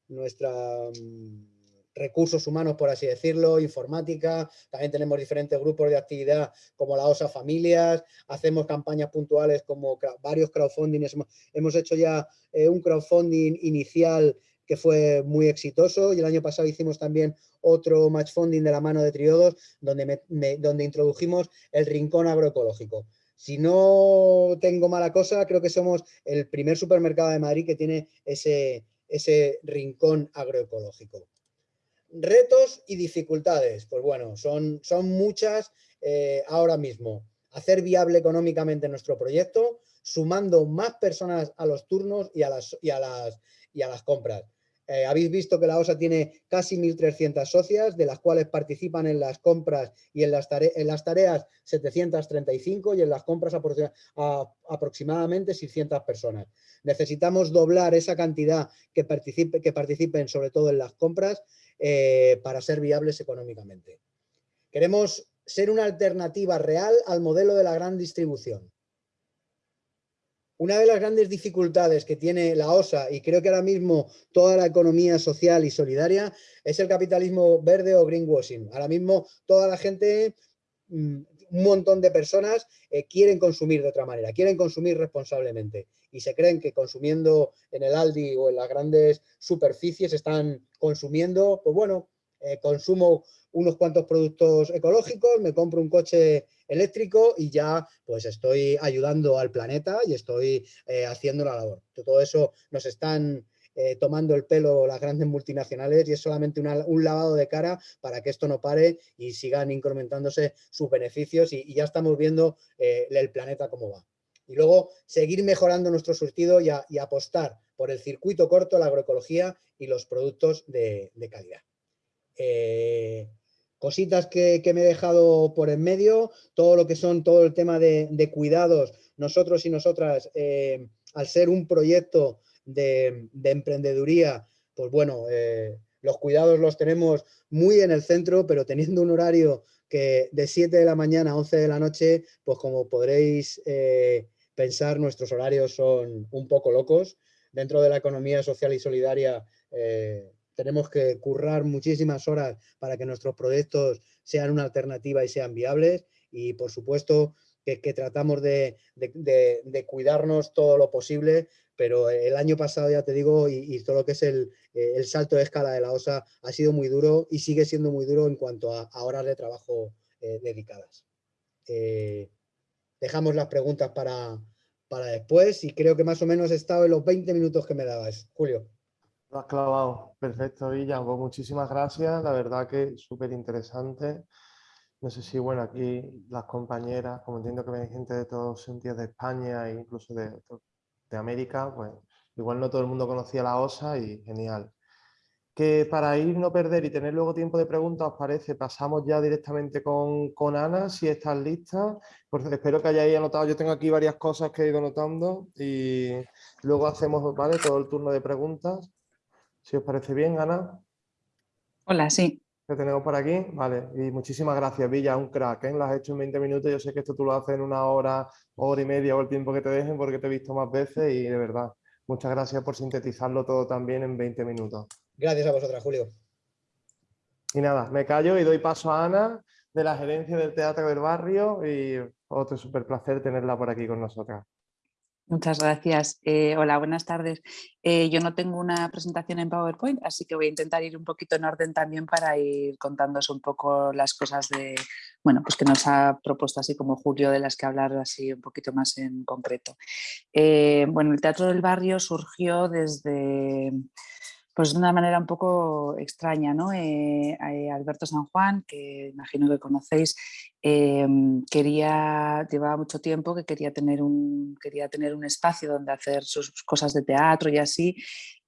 nuestra mm, recursos humanos, por así decirlo, informática, también tenemos diferentes grupos de actividad como la OSA Familias, hacemos campañas puntuales como varios crowdfunding, hemos, hecho ya eh, un crowdfunding inicial que fue muy exitoso y el año pasado hicimos también otro match funding de la mano de Triodos donde, donde introdujimos el rincón agroecológico. Si no tengo mala cosa, creo que somos el primer supermercado de Madrid que tiene ese, ese rincón agroecológico. Retos y dificultades, pues bueno, son, son muchas eh, ahora mismo. Hacer viable económicamente nuestro proyecto, sumando más personas a los turnos y a las, y a las, y a las compras. Eh, habéis visto que la OSA tiene casi 1.300 socias, de las cuales participan en las compras y en las, en las tareas 735 y en las compras aproximadamente 600 personas. Necesitamos doblar esa cantidad que, participe, que participen sobre todo en las compras eh, para ser viables económicamente. Queremos ser una alternativa real al modelo de la gran distribución. Una de las grandes dificultades que tiene la OSA, y creo que ahora mismo toda la economía social y solidaria, es el capitalismo verde o greenwashing. Ahora mismo toda la gente, mm, un montón de personas eh, quieren consumir de otra manera, quieren consumir responsablemente y se creen que consumiendo en el Aldi o en las grandes superficies están consumiendo, pues bueno, eh, consumo unos cuantos productos ecológicos, me compro un coche eléctrico y ya pues estoy ayudando al planeta y estoy eh, haciendo la labor. Todo eso nos están eh, tomando el pelo las grandes multinacionales y es solamente un lavado de cara para que esto no pare y sigan incrementándose sus beneficios y, ya estamos viendo eh, el planeta cómo va. Y luego seguir mejorando nuestro surtido y, apostar por el circuito corto, la agroecología y los productos de, calidad cositas que, me he dejado por en medio, todo lo que son todo el tema de, cuidados, nosotros y nosotras, eh, al ser un proyecto de, emprendeduría, pues bueno, eh, los cuidados los tenemos muy en el centro, pero teniendo un horario que de 7 de la mañana a 11 de la noche, pues como podréis eh, pensar, nuestros horarios son un poco locos. Dentro de la economía social y solidaria tenemos que currar muchísimas horas para que nuestros proyectos sean una alternativa y sean viables y por supuesto que, tratamos de, cuidarnos todo lo posible, pero el año pasado ya te digo y, todo lo que es el, salto de escala de la OSA ha sido muy duro y sigue siendo muy duro en cuanto a, horas de trabajo eh, dedicadas. Eh, dejamos las preguntas para, para después y creo que más o menos he estado en los 20 minutos que me dabas. Julio. Lo has clavado. Perfecto, Villa. Pues muchísimas gracias. La verdad que súper interesante. No sé si, bueno, aquí las compañeras, como entiendo que ven gente de todos sentidos de España e incluso de, de América, pues igual no todo el mundo conocía la OSA y genial. Que para ir no perder y tener luego tiempo de preguntas, ¿os parece? Pasamos ya directamente con, con Ana, si estás lista. Pues espero que hayáis anotado. Yo tengo aquí varias cosas que he ido anotando y luego hacemos ¿vale? todo el turno de preguntas. Si os parece bien, Ana. Hola, sí. ¿Qué tenemos por aquí? Vale, y muchísimas gracias, Villa, un crack, ¿eh? Lo has hecho en 20 minutos, yo sé que esto tú lo haces en una hora, hora y media o el tiempo que te dejen porque te he visto más veces y de verdad, muchas gracias por sintetizarlo todo también en 20 minutos. Gracias a vosotras, Julio. Y nada, me callo y doy paso a Ana de la gerencia del Teatro del Barrio y otro súper placer tenerla por aquí con nosotras. Muchas gracias. Eh, hola, buenas tardes. Eh, yo no tengo una presentación en PowerPoint, así que voy a intentar ir un poquito en orden también para ir contándos un poco las cosas de, bueno, pues que nos ha propuesto así como Julio, de las que hablar así un poquito más en concreto. Eh, bueno, el Teatro del Barrio surgió desde pues de una manera un poco extraña, ¿no? Alberto San Juan, que imagino que conocéis, Em, quería, llevaba mucho tiempo que quería tener, un, quería tener un espacio donde hacer sus cosas de teatro y así,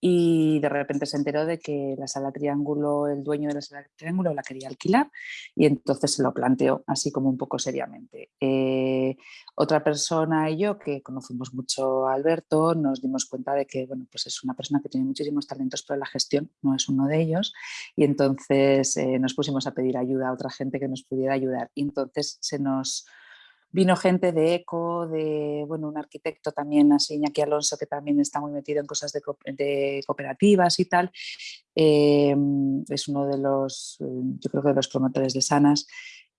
y de repente se enteró de que la sala Triángulo, el dueño de la sala Triángulo la quería alquilar y entonces se lo planteó así como un poco seriamente. Eh, otra persona y yo que conocemos mucho a Alberto nos dimos cuenta de que bueno, pues es una persona que tiene muchísimos talentos pero la gestión no es uno de ellos y entonces eh, nos pusimos a pedir ayuda a otra gente que nos pudiera ayudar. Y entonces se nos vino gente de ECO, de bueno, un arquitecto también, así Iñaki Alonso, que también está muy metido en cosas de, cooperativas y tal. Em, es uno de los, yo creo que de los promotores de Sanas.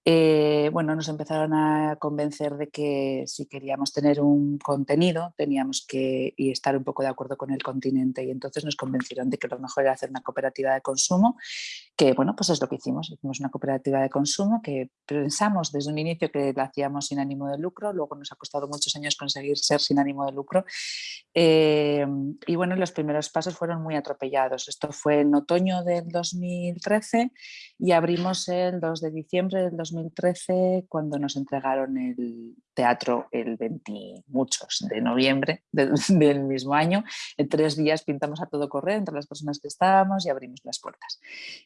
Eh, bueno, nos empezaron a convencer de que si queríamos tener un contenido teníamos que estar un poco de acuerdo con el continente y entonces nos convencieron de que lo mejor era hacer una cooperativa de consumo, que bueno, pues es lo que hicimos, hicimos una cooperativa de consumo que pensamos desde un inicio que la hacíamos sin ánimo de lucro, luego nos ha costado muchos años conseguir ser sin ánimo de lucro eh, y bueno, los primeros pasos fueron muy atropellados, esto fue en otoño del 2013 y abrimos el 2 de diciembre del 2013 2013 cuando nos entregaron el teatro el 20 muchos de noviembre [LAUGHS] del, mismo año. En tres días pintamos a todo correr entre las personas que estábamos y abrimos las puertas.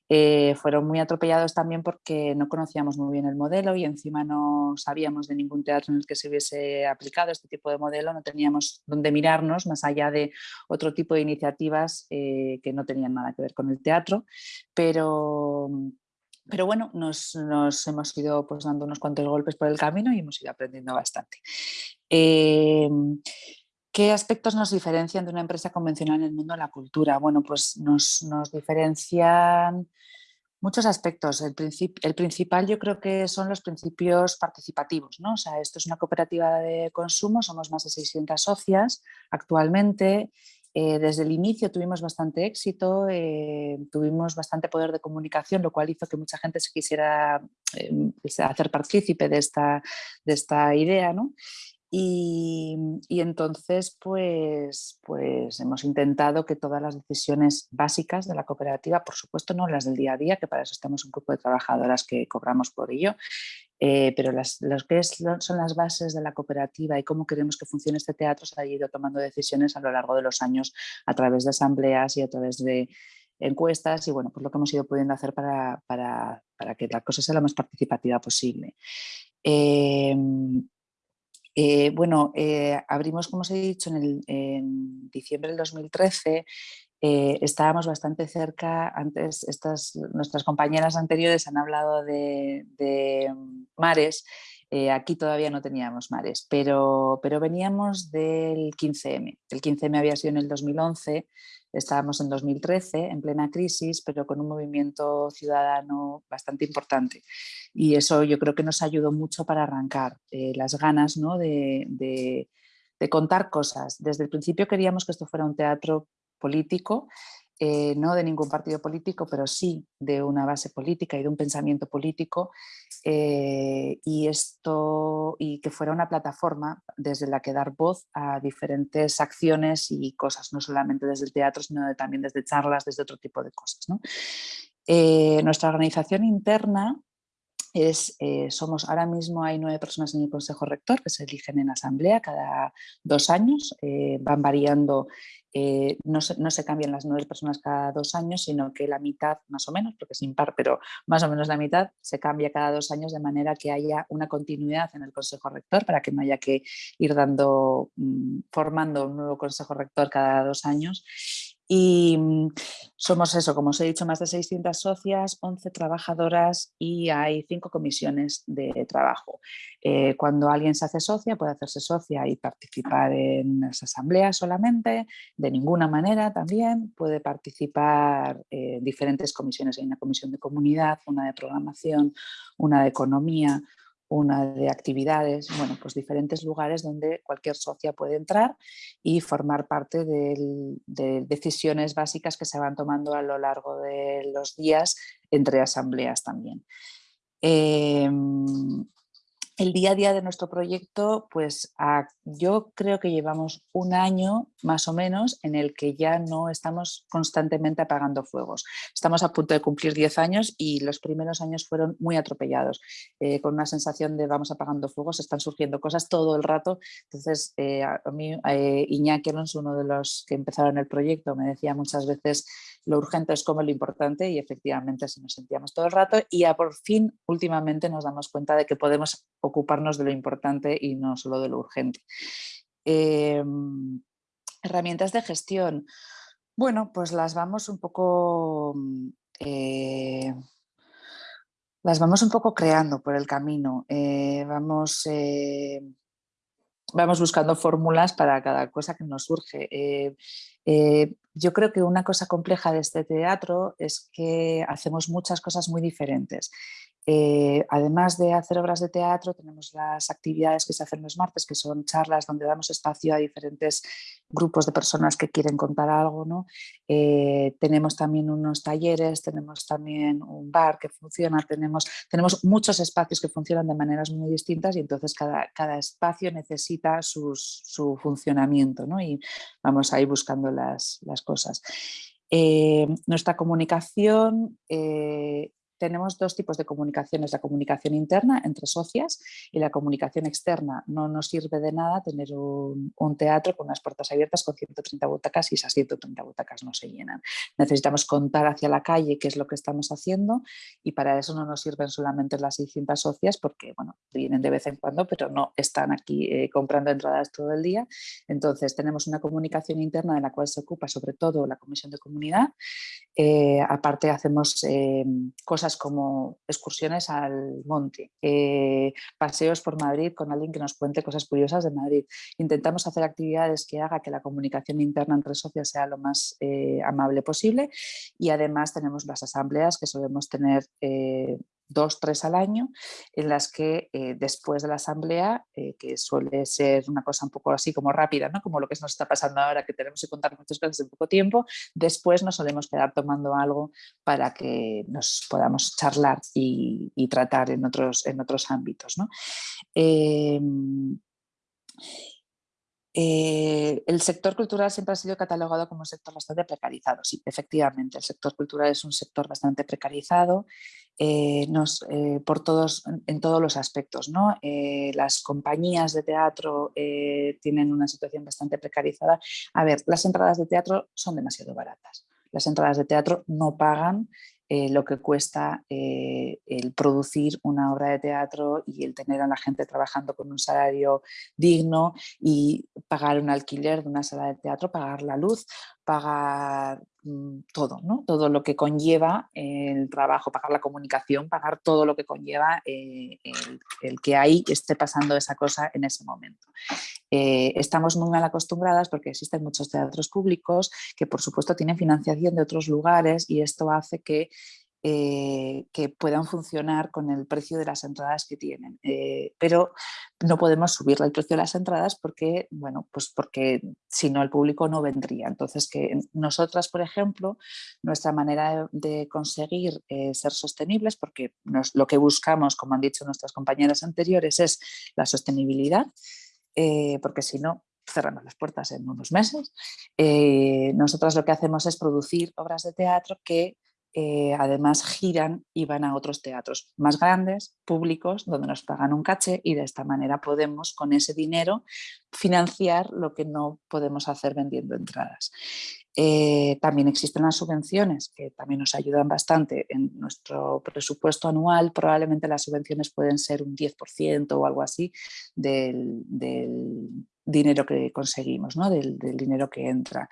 Eh, fueron muy atropellados también porque no conocíamos muy bien el modelo y encima no sabíamos de ningún teatro en el que se hubiese aplicado este tipo de modelo, no teníamos dónde mirarnos más allá de otro tipo de iniciativas eh, que no tenían nada que ver con el teatro, pero pero bueno, nos, hemos ido pues, dando unos cuantos golpes por el camino y hemos ido aprendiendo bastante. Em, ¿Qué aspectos nos diferencian de una empresa convencional en el mundo de la cultura? Bueno, pues nos, diferencian muchos aspectos. El, el, principal yo creo que son los principios participativos. ¿no? O sea, esto es una cooperativa de consumo, somos más de 600 socias actualmente eh, desde el inicio tuvimos bastante éxito, eh, tuvimos bastante poder de comunicación, lo cual hizo que mucha gente se quisiera eh, hacer partícipe de esta, de esta idea. ¿no? Y, entonces pues, pues hemos intentado que todas las decisiones básicas de la cooperativa, por supuesto no las del día a día, que para eso estamos un grupo de trabajadoras que cobramos por ello, eh, pero las, que son las bases de la cooperativa y cómo queremos que funcione este teatro se ha ido tomando decisiones a lo largo de los años a través de asambleas y a través de encuestas y bueno, pues lo que hemos ido pudiendo hacer para, para, para que la cosa sea lo más participativa posible. Em, eh, bueno, eh, abrimos, como os he dicho, en, diciembre del 2013 eh, estábamos bastante cerca, antes estas, nuestras compañeras anteriores han hablado de, mares, aquí todavía no teníamos mares, pero, pero veníamos del 15M. El 15M había sido en el 2011, Estábamos en 2013, en plena crisis, pero con un movimiento ciudadano bastante importante. Y eso yo creo que nos ayudó mucho para arrancar eh, las ganas ¿no? de, de, contar cosas. Desde el principio queríamos que esto fuera un teatro político, eh, no de ningún partido político, pero sí de una base política y de un pensamiento político, eh, y, esto, y que fuera una plataforma desde la que dar voz a diferentes acciones y cosas, no solamente desde el teatro, sino también desde charlas, desde otro tipo de cosas. Eh, nuestra organización interna es, somos ahora mismo hay nueve personas en el Consejo Rector que se eligen en asamblea cada dos años, van variando eh, no, se, no, se, cambian las nueve personas cada dos años, sino que la mitad, más o menos, porque es impar, pero más o menos la mitad, se cambia cada dos años de manera que haya una continuidad en el Consejo Rector para que no haya que ir dando, mm, formando un nuevo Consejo Rector cada dos años y mm, somos eso, como os he dicho, más de 600 socias, 11 trabajadoras y hay cinco comisiones de trabajo. Eh, cuando alguien se hace socia, puede hacerse socia y participar en las asambleas solamente, de ninguna manera también, puede participar en diferentes comisiones. Hay una comisión de comunidad, una de programación, una de economía, una de actividades, bueno, pues diferentes lugares donde cualquier socia puede entrar y formar parte de decisiones básicas que se van tomando a lo largo de los días entre asambleas también. Em, el día a día de nuestro proyecto, pues yo creo que llevamos un año más o menos en el que ya no estamos constantemente apagando fuegos. Estamos a punto de cumplir 10 años y los primeros años fueron muy atropellados, eh, con una sensación de vamos apagando fuegos, están surgiendo cosas todo el rato. Entonces, eh, a mí eh, Iñaki Alonso, uno de los que empezaron el proyecto, me decía muchas veces lo urgente es como lo importante y efectivamente así nos sentíamos todo el rato y ya por fin últimamente nos damos cuenta de que podemos ocuparnos de lo importante y no solo de lo urgente. Em, herramientas de gestión. Bueno, pues las vamos un poco... Eh, las vamos un poco creando por el camino. Eh, vamos eh, vamos buscando fórmulas para cada cosa que nos surge. Yo creo que una cosa compleja de este teatro es que hacemos muchas cosas muy diferentes. Eh, además de hacer obras de teatro, tenemos las actividades que se hacen los martes, que son charlas donde damos espacio a diferentes grupos de personas que quieren contar algo. ¿no? Eh, tenemos también unos talleres, tenemos también un bar que funciona, tenemos, tenemos muchos espacios que funcionan de maneras muy distintas y entonces cada, cada espacio necesita su funcionamiento ¿no? y vamos a ir buscando las, las cosas. Eh, nuestra comunicación tenemos dos tipos de comunicaciones, la comunicación interna entre socias y la comunicación externa. No nos sirve de nada tener un, teatro con unas puertas abiertas con 130 butacas y esas 130 butacas no se llenan. Necesitamos contar hacia la calle qué es lo que estamos haciendo y para eso no nos sirven solamente las 600 socias porque bueno, vienen de vez en cuando pero no están aquí eh, comprando entradas todo el día. Entonces tenemos una comunicación interna de la cual se ocupa sobre todo la comisión de comunidad. Eh, aparte hacemos eh, cosas como excursiones al monte, eh, paseos por Madrid con alguien que nos cuente cosas curiosas de Madrid. Intentamos hacer actividades que haga que la comunicación interna entre socios sea lo más eh, amable posible y además tenemos las asambleas que solemos tener eh, dos, tres al año, en las que eh, después de la asamblea, eh, que suele ser una cosa un poco así como rápida, ¿no? como lo que nos está pasando ahora, que tenemos que contar muchas cosas en poco tiempo, después nos solemos quedar tomando algo para que nos podamos charlar y, tratar en otros, en otros ámbitos. ¿no? Em, eh, el sector cultural siempre ha sido catalogado como un sector bastante precarizado. Sí, efectivamente, el sector cultural es un sector bastante precarizado eh, eh, por todos, en todos los aspectos. ¿no? las compañías de teatro tienen una situación bastante precarizada. A ver, las entradas de teatro son demasiado baratas. Las entradas de teatro no pagan eh, lo que cuesta eh, el producir una obra de teatro y el tener a la gente trabajando con un salario digno y pagar un alquiler de una sala de teatro, pagar la luz, pagar mm, todo, ¿no? todo lo que conlleva el trabajo, pagar la comunicación, pagar todo lo que conlleva eh, el, que ahí esté pasando esa cosa en ese momento. Eh, estamos muy mal acostumbradas porque existen muchos teatros públicos que por supuesto tienen financiación de otros lugares y esto hace que eh, que puedan funcionar con el precio de las entradas que tienen. Eh, pero no podemos subir el precio de las entradas porque, bueno, pues porque si no el público no vendría. Entonces, que nosotras, por ejemplo, nuestra manera de, conseguir eh, ser sostenibles, porque lo que buscamos, como han dicho nuestras compañeras anteriores, es la sostenibilidad, porque si no, cerramos las puertas en unos meses. nosotras lo que hacemos es producir obras de teatro que eh, además giran y van a otros teatros más grandes, públicos, donde nos pagan un caché y de esta manera podemos con ese dinero financiar lo que no podemos hacer vendiendo entradas. Eh, también existen las subvenciones que también nos ayudan bastante en nuestro presupuesto anual. Probablemente las subvenciones pueden ser un 10% o algo así del, dinero que conseguimos, ¿no? del, del dinero que entra.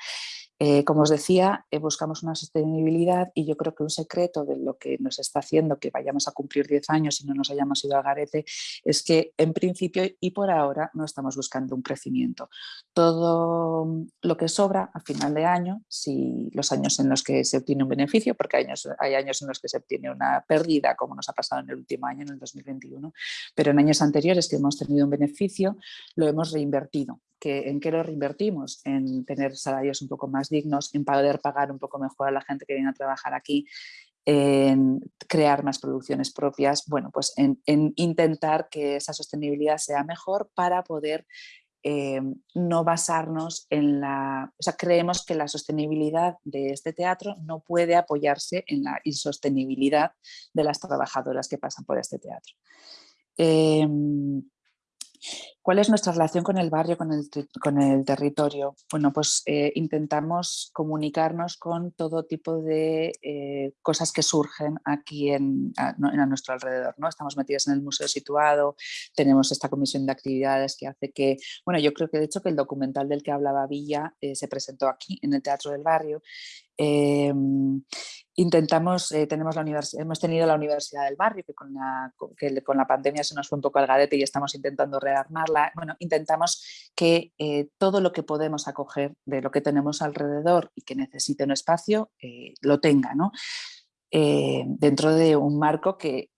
Eh, como os decía, eh, buscamos una sostenibilidad y yo creo que un secreto de lo que nos está haciendo que vayamos a cumplir 10 años y no nos hayamos ido al garete es que en principio y por ahora no estamos buscando un crecimiento. Todo lo que sobra a final de año, si los años en los que se obtiene un beneficio, porque hay años, hay años en los que se obtiene una pérdida, como nos ha pasado en el último año, en el 2021, pero en años anteriores que hemos tenido un beneficio, lo hemos reinvertido ¿En qué lo reinvertimos? En tener salarios un poco más dignos, en poder pagar un poco mejor a la gente que viene a trabajar aquí, en crear más producciones propias, bueno, pues en, intentar que esa sostenibilidad sea mejor para poder eh, no basarnos en la... O sea, creemos que la sostenibilidad de este teatro no puede apoyarse en la insostenibilidad de las trabajadoras que pasan por este teatro. Em, ¿Cuál es nuestra relación con el barrio, con el, territorio? Bueno, pues eh, intentamos comunicarnos con todo tipo de eh, cosas que surgen aquí en, a, nuestro alrededor. ¿no? Estamos metidos en el museo situado, tenemos esta comisión de actividades que hace que, bueno, yo creo que de hecho que el documental del que hablaba Villa eh, se presentó aquí en el Teatro del Barrio Em, intentamos, tenemos la hemos tenido la Universidad del Barrio, que con, la, con la pandemia se nos fue un poco al garete y estamos intentando rearmarla. Bueno, intentamos que eh, todo lo que podemos acoger de lo que tenemos alrededor y que necesite un espacio, eh, lo tenga, ¿no? dentro de un marco que,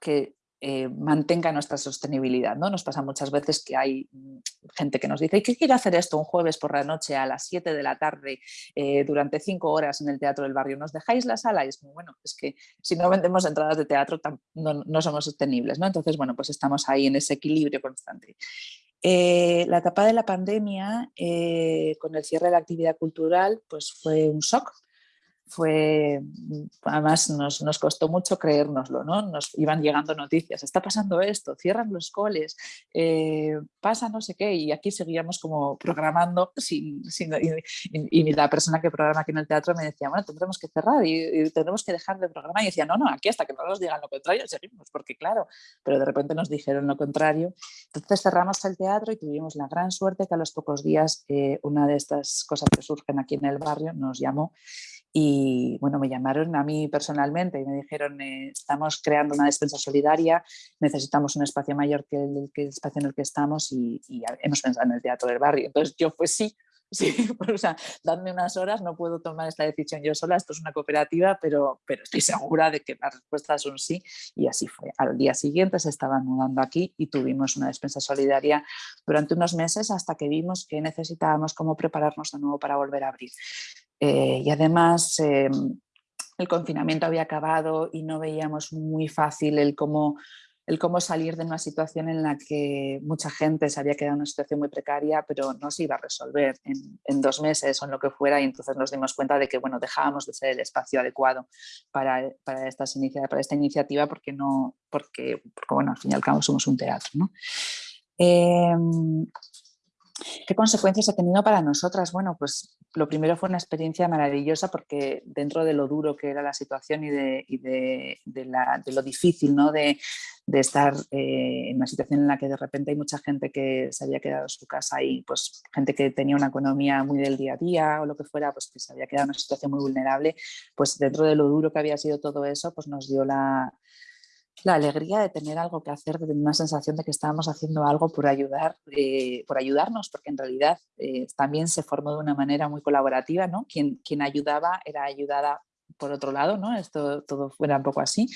que eh, mantenga nuestra sostenibilidad. ¿no? Nos pasa muchas veces que hay mm, gente que nos dice ¿qué quiere hacer esto un jueves por la noche a las 7 de la tarde eh, durante 5 horas en el Teatro del Barrio? ¿Nos dejáis la sala? Y es muy bueno, es que si no vendemos entradas de teatro no, somos sostenibles. ¿no? Entonces, bueno, pues estamos ahí en ese equilibrio constante. Eh, la etapa de la pandemia, con el cierre de la actividad cultural, pues fue un shock fue, además nos, nos, costó mucho creérnoslo, ¿no? Nos iban llegando noticias, está pasando esto, cierran los coles, eh, pasa no sé qué, y aquí seguíamos como programando sin, sin y, la persona que programa aquí en el teatro me decía, bueno, tendremos que cerrar y, tendremos que dejar de programar, y decía, no, no, aquí hasta que no nos digan lo contrario seguimos, porque claro, pero de repente nos dijeron lo contrario, entonces cerramos el teatro y tuvimos la gran suerte que a los pocos días eh, una de estas cosas que surgen aquí en el barrio nos llamó y bueno, me llamaron a mí personalmente y me dijeron, eh, estamos creando una despensa solidaria, necesitamos un espacio mayor que el, que el espacio en el que estamos y, hemos pensado en el teatro del barrio. Entonces yo pues sí, sí, [LAUGHS] o sea, dadme unas horas, no puedo tomar esta decisión yo sola, esto es una cooperativa, pero, pero estoy segura de que la respuesta es un sí y así fue. Al día siguiente se estaban mudando aquí y tuvimos una despensa solidaria durante unos meses hasta que vimos que necesitábamos cómo prepararnos de nuevo para volver a abrir. Eh, y además em, el confinamiento había acabado y no veíamos muy fácil el cómo, el cómo salir de una situación en la que mucha gente se había quedado en una situación muy precaria, pero no se iba a resolver en, dos meses o en lo que fuera y entonces nos dimos cuenta de que bueno, dejábamos de ser el espacio adecuado para, para, estas para esta iniciativa porque, no, porque, porque, bueno, al fin y al cabo somos un teatro. ¿no? Em, ¿Qué consecuencias ha tenido para nosotras? Bueno, pues lo primero fue una experiencia maravillosa porque dentro de lo duro que era la situación y de, lo difícil ¿no? de, estar eh, en una situación en la que de repente hay mucha gente que se había quedado en su casa y pues gente que tenía una economía muy del día a día o lo que fuera, pues que se había quedado en una situación muy vulnerable, pues dentro de lo duro que había sido todo eso, pues nos dio la, la alegría de tener algo que hacer, de una sensación de que estábamos haciendo algo por ayudar, eh, por ayudarnos, porque en realidad eh, también se formó de una manera muy colaborativa, ¿no? Quien, quien ayudaba era ayudada por otro lado, ¿no? Esto todo fuera un poco así.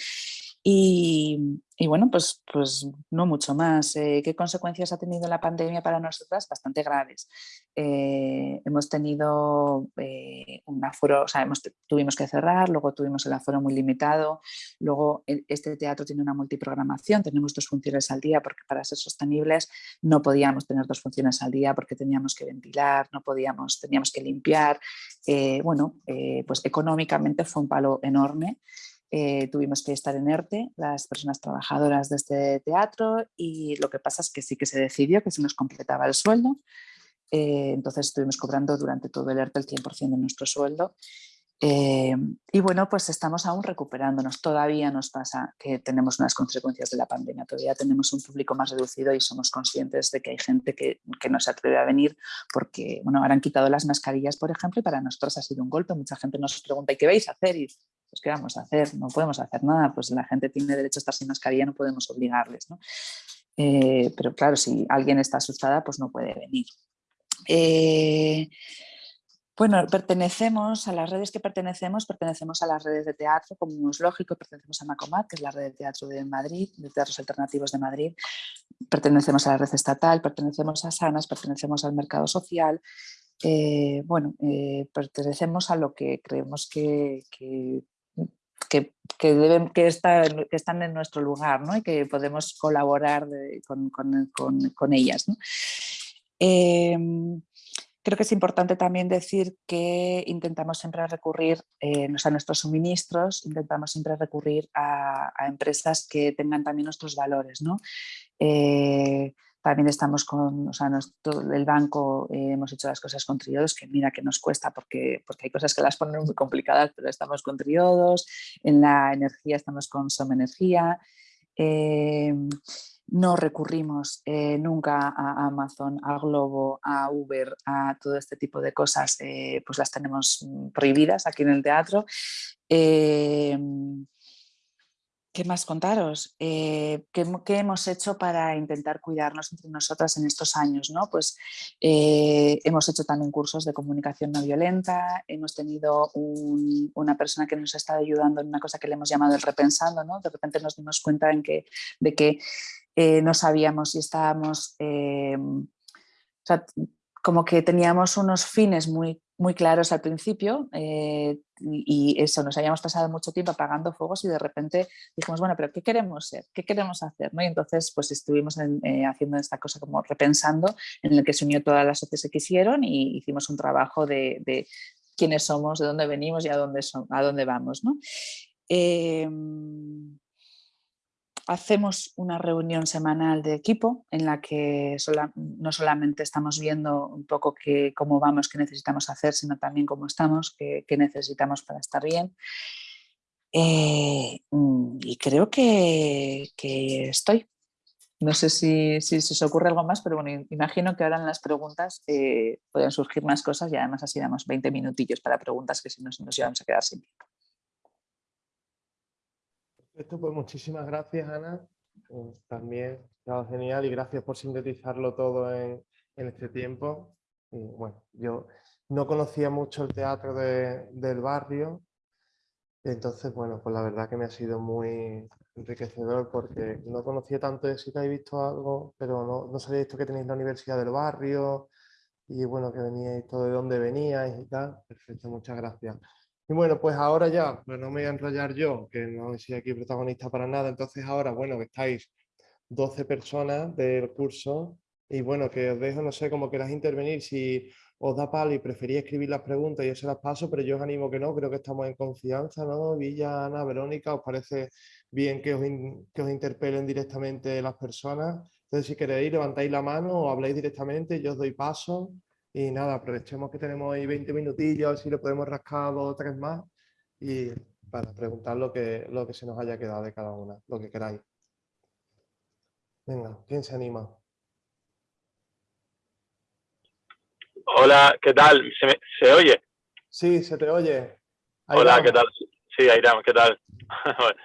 Y, bueno, pues, pues no mucho más. Eh, ¿Qué consecuencias ha tenido la pandemia para nosotras? Bastante graves. Eh, hemos tenido eh, un aforo, o sea, hemos, tuvimos que cerrar, luego tuvimos el aforo muy limitado, luego este teatro tiene una multiprogramación, tenemos dos funciones al día porque para ser sostenibles no podíamos tener dos funciones al día porque teníamos que ventilar, no podíamos, teníamos que limpiar. bueno, pues económicamente fue un palo enorme eh, tuvimos que estar en ERTE, las personas trabajadoras de este teatro, y lo que pasa es que sí que se decidió que se nos completaba el sueldo, eh, entonces estuvimos cobrando durante todo el ERTE el 100% de nuestro sueldo. Eh, y bueno, pues estamos aún recuperándonos. Todavía nos pasa que tenemos unas consecuencias de la pandemia. Todavía tenemos un público más reducido y somos conscientes de que hay gente que, que no se atreve a venir porque, bueno, ahora han quitado las mascarillas, por ejemplo, y para nosotros ha sido un golpe. Mucha gente nos pregunta, ¿y qué vais a hacer? Y pues, ¿qué vamos a hacer? No podemos hacer nada, pues la gente tiene derecho a estar sin mascarilla, no podemos obligarles. Eh, pero claro, si alguien está asustada, pues no puede venir. Eh, bueno, pertenecemos a las redes que pertenecemos, pertenecemos a las redes de teatro, como es lógico, pertenecemos a Macomat, que es la red de teatro de Madrid, de teatros alternativos de Madrid, pertenecemos a la red estatal, pertenecemos a Sanas, pertenecemos al mercado social, eh, bueno, pertenecemos a lo que creemos que, deben, que, están, que están en nuestro lugar ¿no? y que podemos colaborar con, ellas. Em, creo que es importante también decir que intentamos siempre recurrir eh, a nuestros suministros, intentamos siempre recurrir a, a, empresas que tengan también nuestros valores. ¿no? Eh, también estamos con, o sea, el banco eh, hemos hecho las cosas con triodos, que mira que nos cuesta porque, porque hay cosas que las ponen muy complicadas, pero estamos con triodos, en la energía estamos con Som Energía, em, no recurrimos eh, nunca a Amazon, a Globo, a Uber, a todo este tipo de cosas, eh, pues las tenemos mm, prohibidas aquí en el teatro. Em, ¿Qué más contaros? Eh, ¿qué, hemos hecho para intentar cuidarnos entre nosotras en estos años? ¿no? Pues eh, hemos hecho también cursos de comunicación no violenta, hemos tenido una persona que nos ha estado ayudando en una cosa que le hemos llamado el repensando, ¿no? de repente nos dimos cuenta de que eh, no sabíamos si estábamos, como que teníamos unos fines muy muy claros al principio eh, y eso, nos habíamos pasado mucho tiempo apagando fuegos y de repente dijimos, bueno, pero ¿qué queremos ser? ¿Qué queremos hacer? ¿no? Y entonces pues estuvimos eh, haciendo esta cosa como repensando en el que se unió todas las sociedades que quisieron y hicimos un trabajo de, quiénes somos, de dónde venimos y a dónde, son, a dónde vamos. ¿no? Em, hacemos una reunión semanal de equipo en la que no solamente estamos viendo un poco cómo vamos, qué necesitamos hacer, sino también cómo estamos, qué, necesitamos para estar bien. Eh, mm, y creo que, estoy. No sé si, si, se os ocurre algo más, pero bueno, imagino que ahora en las preguntas eh, pueden surgir más cosas y además así damos 20 minutillos para preguntas que si no nos llevamos a quedar sin tiempo. Perfecto, pues muchísimas gracias, Ana. Eh, también estado genial y gracias por sintetizarlo todo en, este tiempo. bueno, yo no conocía mucho el teatro del barrio, entonces, bueno, pues la verdad que me ha sido muy enriquecedor porque no conocía tanto de si que habéis visto algo, pero no, no sabía visto que tenéis la Universidad del Barrio y bueno, que veníais todo de dónde veníais y tal. Perfecto, muchas gracias. Y bueno, pues ahora ya, pues no me voy a enrollar yo, que no soy aquí protagonista para nada, entonces ahora, bueno, que estáis 12 personas del curso y bueno, que os dejo, no sé, cómo queráis intervenir, si os da palo y preferís escribir las preguntas, yo se las paso, pero yo os animo que no, creo que estamos en confianza, ¿no? Villa, Ana, Verónica, ¿os parece bien que os, que os interpelen directamente las personas? Entonces, si queréis, levantáis la mano o habláis directamente, yo os doy paso y nada, aprovechemos que tenemos ahí 20 minutillos, si lo podemos rascar dos o tres más y para preguntar lo que, lo que se nos haya quedado de cada una, lo que queráis. Venga, ¿quién se anima? Hola, ¿qué tal? ¿Se, se oye? Sí, se te oye. Hola, ¿qué tal? Sí, Airam, ¿qué tal? [LAUGHS]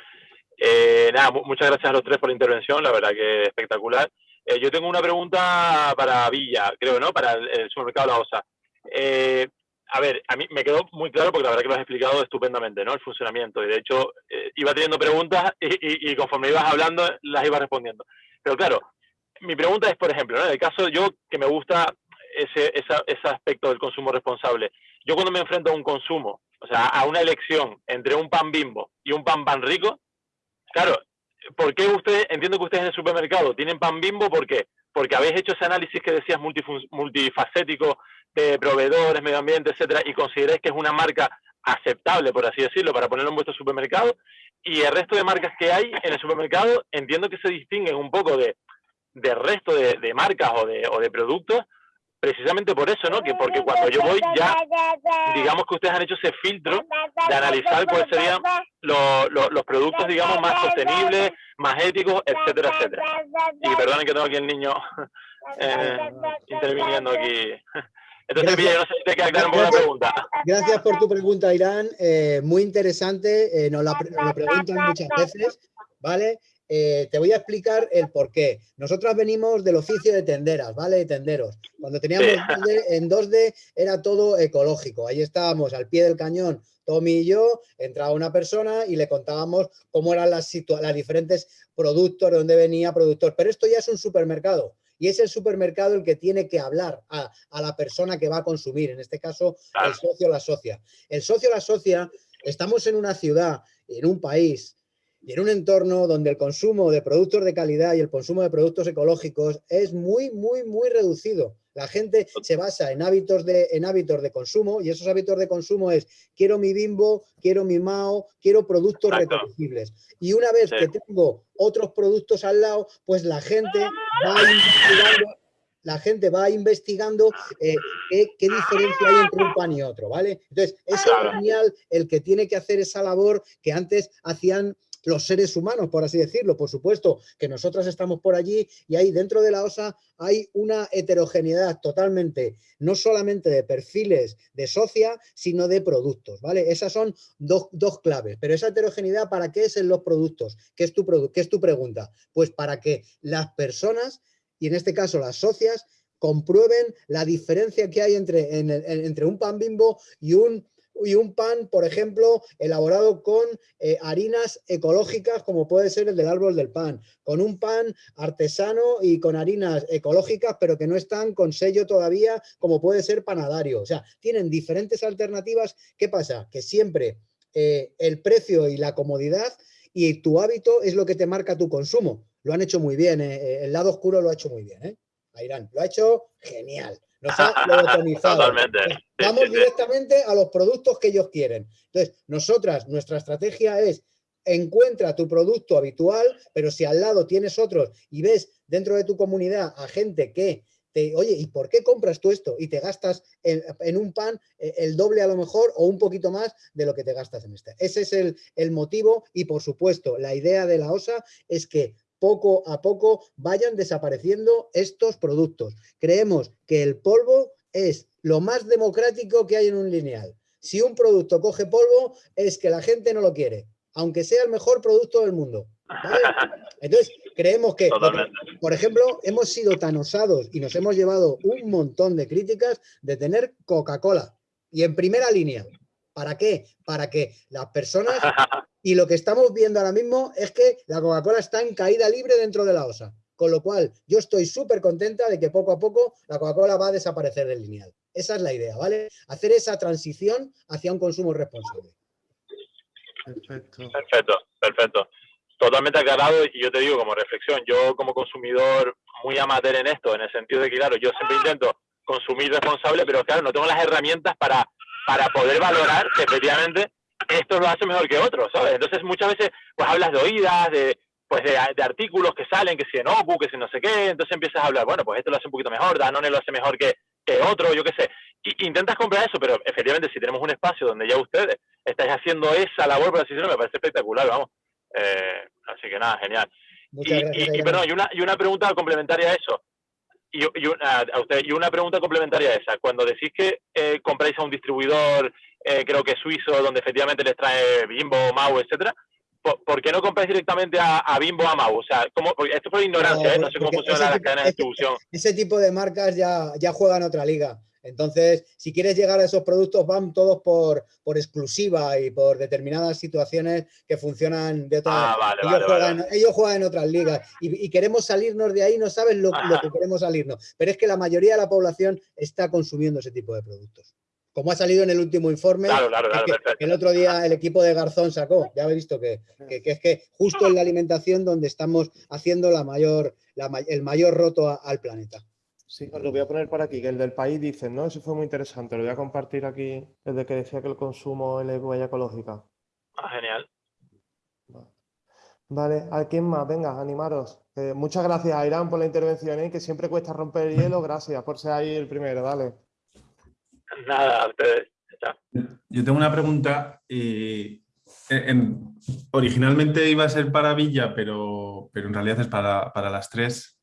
eh, nada, muchas gracias a los tres por la intervención, la verdad que espectacular. Eh, yo tengo una pregunta para Villa, creo, ¿no? Para el, supermercado La Osa. Eh, a ver, a mí me quedó muy claro porque la verdad que lo has explicado estupendamente, ¿no? El funcionamiento. Y de hecho, eh, iba teniendo preguntas y, conforme ibas hablando, las iba respondiendo. Pero claro, mi pregunta es, por ejemplo, ¿no? en el caso yo que me gusta ese, ese aspecto del consumo responsable, yo cuando me enfrento a un consumo, o sea, a una elección entre un pan bimbo y un pan pan rico, claro, ¿por qué ustedes, entiendo que ustedes en el supermercado tienen pan bimbo, ¿por qué? Porque habéis hecho ese análisis que decías multifacético de proveedores, medio ambiente, etcétera, y consideráis que es una marca aceptable, por así decirlo, para ponerlo en vuestro supermercado, y el resto de marcas que hay en el supermercado entiendo que se distinguen un poco de, del resto de, de marcas o de, o de productos precisamente por eso, ¿no? Que porque cuando yo voy ya, digamos que ustedes han hecho ese filtro de analizar cuáles serían los productos, digamos, más sostenibles, más éticos, etcétera, etcétera. Y perdonen que tengo aquí el niño [LAUGHS] eh, interviniendo aquí. Entonces, Gracias. no sé si te queda la pregunta. Gracias por tu pregunta, Irán. Eh, muy interesante. Eh, nos, la, nos lo preguntan muchas veces, ¿vale? Eh, te voy a explicar el por qué. Nosotros venimos del oficio de tenderas, ¿vale? De tenderos. Cuando teníamos en 2D era todo ecológico. Ahí estábamos al pie del cañón, Tommy y yo, entraba una persona y le contábamos cómo eran las, las diferentes productos, de dónde venía productor. Pero esto ya es un supermercado. Y es el supermercado el que tiene que hablar a, a la persona que va a consumir, en este caso el socio o la socia. El socio o la socia, estamos en una ciudad, en un país y en un entorno donde el consumo de productos de calidad y el consumo de productos ecológicos es muy, muy, muy reducido. La gente se basa en hábitos de, en hábitos de consumo y esos hábitos de consumo es quiero mi bimbo, quiero mi mao, quiero productos reconocibles. Y una vez que tengo otros productos al lado, pues la gente va investigando, la gente va investigando eh, qué, diferencia hay entre un pan y otro, ¿vale? Entonces, es genial el que tiene que hacer esa labor que antes hacían los seres humanos, por así decirlo. Por supuesto que nosotros estamos por allí y ahí dentro de la OSA hay una heterogeneidad totalmente, no solamente de perfiles de socia, sino de productos, ¿vale? Esas son dos, claves. Pero esa heterogeneidad, ¿para qué es en los productos? ¿Qué es, tu ¿Qué es tu pregunta? Pues para que las personas, y en este caso las socias, comprueben la diferencia que hay entre, entre un pan bimbo y un y un pan, por ejemplo, elaborado con eh, harinas ecológicas, como puede ser el del árbol del pan, con un pan artesano y con harinas ecológicas, pero que no están con sello todavía, como puede ser panadario. O sea, tienen diferentes alternativas. ¿Qué pasa? Que siempre eh, el precio y la comodidad y tu hábito es lo que te marca tu consumo. Lo han hecho muy bien, eh, el lado oscuro lo ha hecho muy bien, ¿eh? Lo ha hecho genial nos ha [LAUGHS] Totalmente. Vamos directamente a los productos que ellos quieren. Entonces, nosotras, nuestra estrategia es encuentra tu producto habitual, pero si al lado tienes otros y ves dentro de tu comunidad a gente que te, oye, ¿y por qué compras tú esto? Y te gastas en, un pan eh, el doble a lo mejor o un poquito más de lo que te gastas en este. Ese es el, el motivo y por supuesto la idea de la OSA es que poco a poco vayan desapareciendo estos productos. Creemos que el polvo es lo más democrático que hay en un lineal. Si un producto coge polvo es que la gente no lo quiere, aunque sea el mejor producto del mundo. [LAUGHS] Entonces, creemos que, por ejemplo, hemos sido tan osados y nos hemos llevado un montón de críticas de tener Coca-Cola y en primera línea. ¿Para qué? Para que las personas [LAUGHS] Y lo que estamos viendo ahora mismo es que la Coca-Cola está en caída libre dentro de la OSA. Con lo cual, yo estoy súper contenta de que poco a poco la Coca-Cola va a desaparecer del lineal. Esa es la idea, ¿vale? Hacer esa transición hacia un consumo responsable. Perfecto. Perfecto, perfecto. Totalmente aclarado y yo te digo como reflexión, yo como consumidor muy amateur en esto, en el sentido de que, claro, yo siempre intento consumir responsable, pero claro, no tengo las herramientas para, para poder valorar que efectivamente esto lo hace mejor que otros, ¿sabes? Entonces muchas veces pues hablas de oídas, de pues de, artículos que salen, que si en Oku, que si no sé qué, entonces empiezas a hablar, bueno, pues esto lo hace un poquito mejor, Danone lo hace mejor que, que otro, yo qué sé. Y, intentas comprar eso, pero efectivamente si tenemos un espacio donde ya ustedes estáis haciendo esa labor, por así decirlo, me parece espectacular, vamos. Eh, así que nada, genial. y, perdón, y una, y una pregunta complementaria a eso. Y, y, una, a usted, y una pregunta complementaria a esa. Cuando decís que eh, compráis a un distribuidor eh, creo que suizo, donde efectivamente les trae Bimbo, Mau, etcétera. ¿Por, qué no compráis directamente a, Bimbo a Mau? O sea, ¿cómo, esto por ignorancia, no, ¿eh? no sé cómo funcionan las cadenas de distribución. Ese tipo de marcas ya, ya juegan otra liga. Entonces, si quieres llegar a esos productos, van todos por, por exclusiva y por determinadas situaciones que funcionan de otra ah, ellos, juegan, ellos, juegan, en otras ligas y, queremos salirnos de ahí, no sabes lo, que queremos salirnos. Pero es que la mayoría de la población está consumiendo ese tipo de productos. Como ha salido en el último informe, el otro día el equipo de Garzón sacó, ya habéis visto que, es que justo en la alimentación donde estamos haciendo la mayor, el mayor roto al planeta. Sí, os lo voy a poner por aquí, que el del país dice, ¿no? Eso fue muy interesante, lo voy a compartir aquí, el de que decía que el consumo es huella ecológica. Ah, genial. Vale, ¿a quién más? Venga, animaros. Eh, muchas gracias a Irán por la intervención, ¿eh? que siempre cuesta romper el hielo. Gracias por ser ahí el primero, dale. Nada, a. Yo tengo una pregunta. Eh, originalmente iba a ser para Villa, pero, pero en realidad es para, para las tres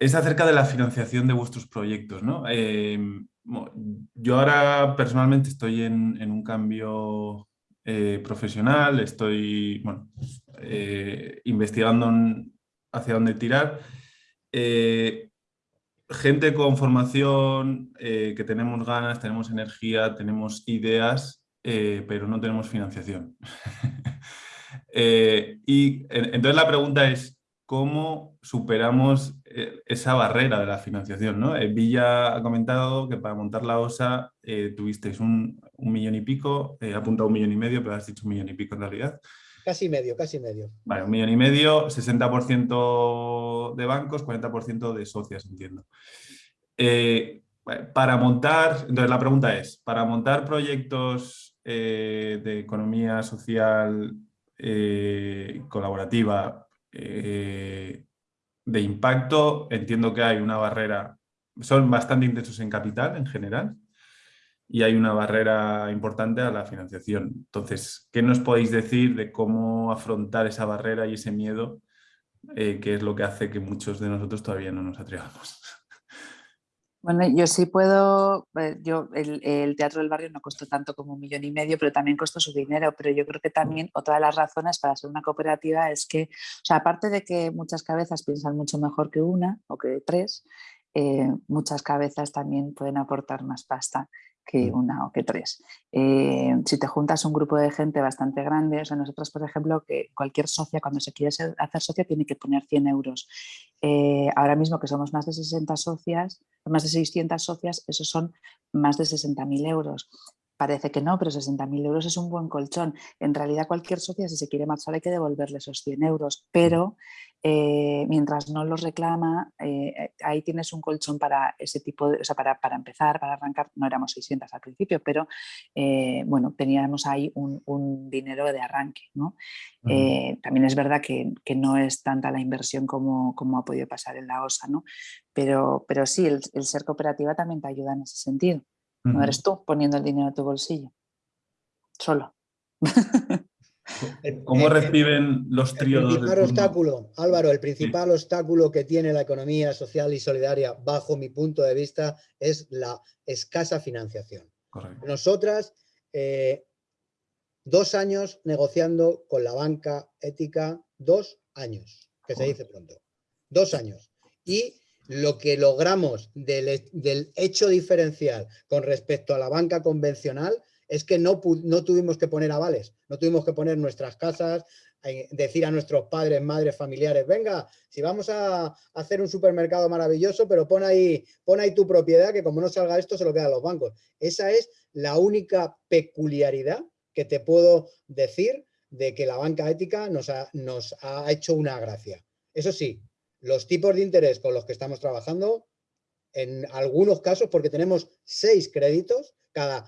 es acerca de la financiación de vuestros proyectos. ¿no? Em, yo ahora personalmente estoy en, un cambio eh, profesional, estoy eh, investigando hacia dónde tirar. Eh, gente con formación, que tenemos ganas, tenemos energía, tenemos ideas, pero no tenemos financiación. [LAUGHS] y entonces la pregunta es, ¿cómo superamos eh, esa barrera de la financiación. ¿no? Eh, Villa ha comentado que para montar la OSA eh, tuvisteis un, millón y pico, ha apuntado un millón y medio, pero has dicho un millón y pico en realidad. Casi medio, casi medio. Vale, un millón y medio, 60% de bancos, 40% de socias, entiendo. para montar, entonces la pregunta es, para montar proyectos de economía social colaborativa de impacto, entiendo que hay una barrera, son bastante intensos en capital en general y hay una barrera importante a la financiación. Entonces, ¿qué nos podéis decir de cómo afrontar esa barrera y ese miedo eh, que es lo que hace que muchos de nosotros todavía no nos atrevamos? [LAUGHS] Bueno, yo sí puedo, eh, yo el, Teatro del Barrio no costó tanto como un millón y medio, pero también costó su dinero, pero yo creo que también otra de las razones para ser una cooperativa es que, o sea, aparte de que muchas cabezas piensan mucho mejor que una o que tres, eh, muchas cabezas también pueden aportar más pasta que una o que tres. Eh, si te juntas un grupo de gente bastante grande, o sea, nosotros, por ejemplo, que cualquier socia, cuando se quiere hacer socia, tiene que poner 100 euros. Eh, ahora mismo que somos más de 60 socias, más de 600 socias, esos son más de 60.000 euros. Parece que no, pero 60.000 euros es un buen colchón. En realidad cualquier socia si se quiere marchar hay que devolverle esos 100 euros, pero eh, mientras no los reclama, eh, ahí tienes un colchón para ese tipo de, o sea, para, para, empezar, para arrancar, no éramos 600 al principio, pero eh, bueno, teníamos ahí un, dinero de arranque. ¿no? también es verdad que, que, no es tanta la inversión como, como, ha podido pasar en la OSA, ¿no? pero, pero sí, el, el ser cooperativa también te ayuda en ese sentido. No eres tú poniendo el dinero en tu bolsillo. Solo. [LAUGHS] ¿Cómo reciben los tríos? El principal obstáculo, Álvaro, el principal obstáculo que tiene la economía social y solidaria, bajo mi punto de vista, es la escasa financiación. Nosotras, eh, dos años negociando con la banca ética, dos años, que se dice pronto, dos años. Y lo que logramos del, hecho diferencial con respecto a la banca convencional es que no, no tuvimos que poner avales, no tuvimos que poner nuestras casas, eh, decir a nuestros padres, madres, familiares, venga, si vamos a hacer un supermercado maravilloso, pero pon ahí, ahí tu propiedad, que como no salga esto, se lo quedan los bancos. Esa es la única peculiaridad que te puedo decir de que la banca ética nos nos ha hecho una gracia. Eso sí, los tipos de interés con los que estamos trabajando, en algunos casos, porque tenemos seis créditos, cada,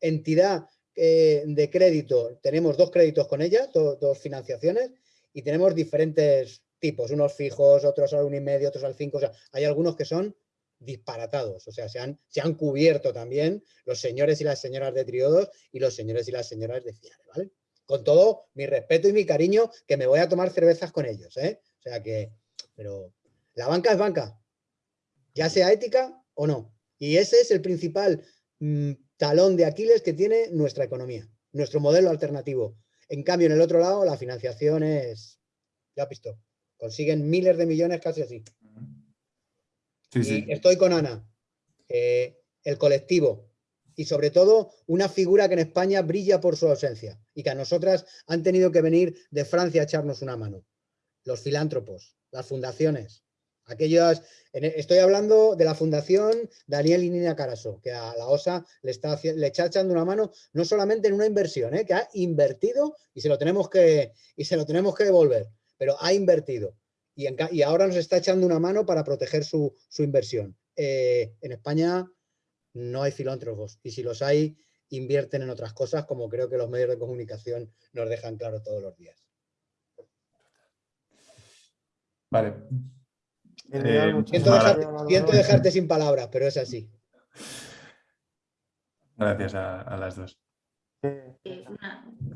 entidad eh, de crédito, tenemos dos créditos con ella, dos financiaciones, y tenemos diferentes tipos, unos fijos, otros al uno y medio, otros al cinco, o sea, hay algunos que son disparatados, o sea, se han, cubierto también los señores y las señoras de triodos y los señores y las señoras de ¿vale? Con todo mi respeto y mi cariño, que me voy a tomar cervezas con ellos, ¿eh? O sea que, pero la banca es banca, ya sea ética o no. Y ese es el principal mm, talón de Aquiles que tiene nuestra economía, nuestro modelo alternativo. En cambio, en el otro lado, la financiación es, ya visto, consiguen miles de millones casi así. y estoy con Ana. Eh, el colectivo y sobre todo una figura que en España brilla por su ausencia y que a nosotras han tenido que venir de Francia a echarnos una mano. Los filántropos, las fundaciones, aquellas, estoy hablando de la fundación Daniel y Nina Caraso, que a la OSA le está, le está echando una mano no solamente en una inversión, ¿eh? que ha invertido y se lo tenemos que, y se lo tenemos que devolver, pero ha invertido y, y ahora nos está echando una mano para proteger su, inversión. Eh, en España no hay filántropos y si los hay, invierten en otras cosas como creo que los medios de comunicación nos dejan claro todos los días. Vale. Eh, siento, dejarte, sin palabras, pero es así. Gracias a las dos. Eh,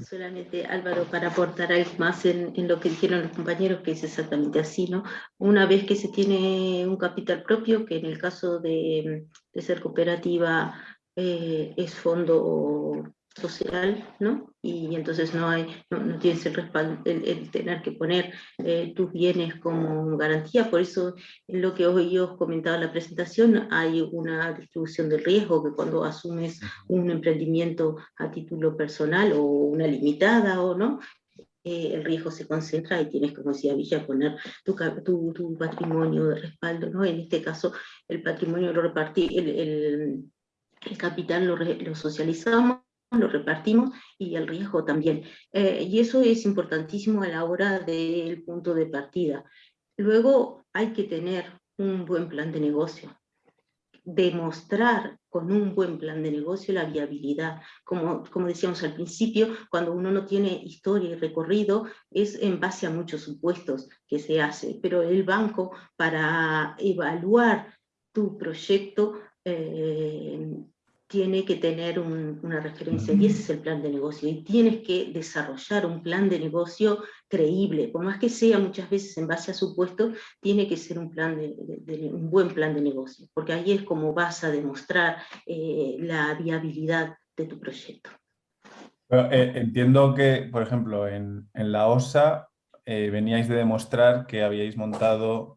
solamente Álvaro, para aportar algo más en, lo que dijeron los compañeros, que es exactamente así, ¿no? Una vez que se tiene un capital propio, que en el caso de, ser cooperativa eh, es fondo social, ¿no? Y entonces no hay, no, tienes el respaldo, el, tener que poner eh, tus bienes como garantía, por eso en lo que hoy os comentaba en la presentación, hay una distribución del riesgo, que cuando asumes un emprendimiento a título personal o una limitada o no, eh, el riesgo se concentra y tienes, como decía Villa, poner tu, tu, tu patrimonio de respaldo, ¿no? En este caso, el patrimonio lo repartí, el, el, el capital lo, lo socializamos lo repartimos y el riesgo también. Eh, y eso es importantísimo a la hora del punto de partida. Luego hay que tener un buen plan de negocio, demostrar con un buen plan de negocio la viabilidad. Como, como decíamos al principio, cuando uno no tiene historia y recorrido, es en base a muchos supuestos que se hace, pero el banco para evaluar tu proyecto eh, tiene que tener una referencia y ese es el plan de negocio. Y tienes que desarrollar un plan de negocio creíble, por más que sea muchas veces en base a supuestos, tiene que ser un, plan de, un buen plan de negocio, porque ahí es como vas a demostrar eh, la viabilidad de tu proyecto. Eh, entiendo que, por ejemplo, en, la OSA eh, veníais de demostrar que habíais montado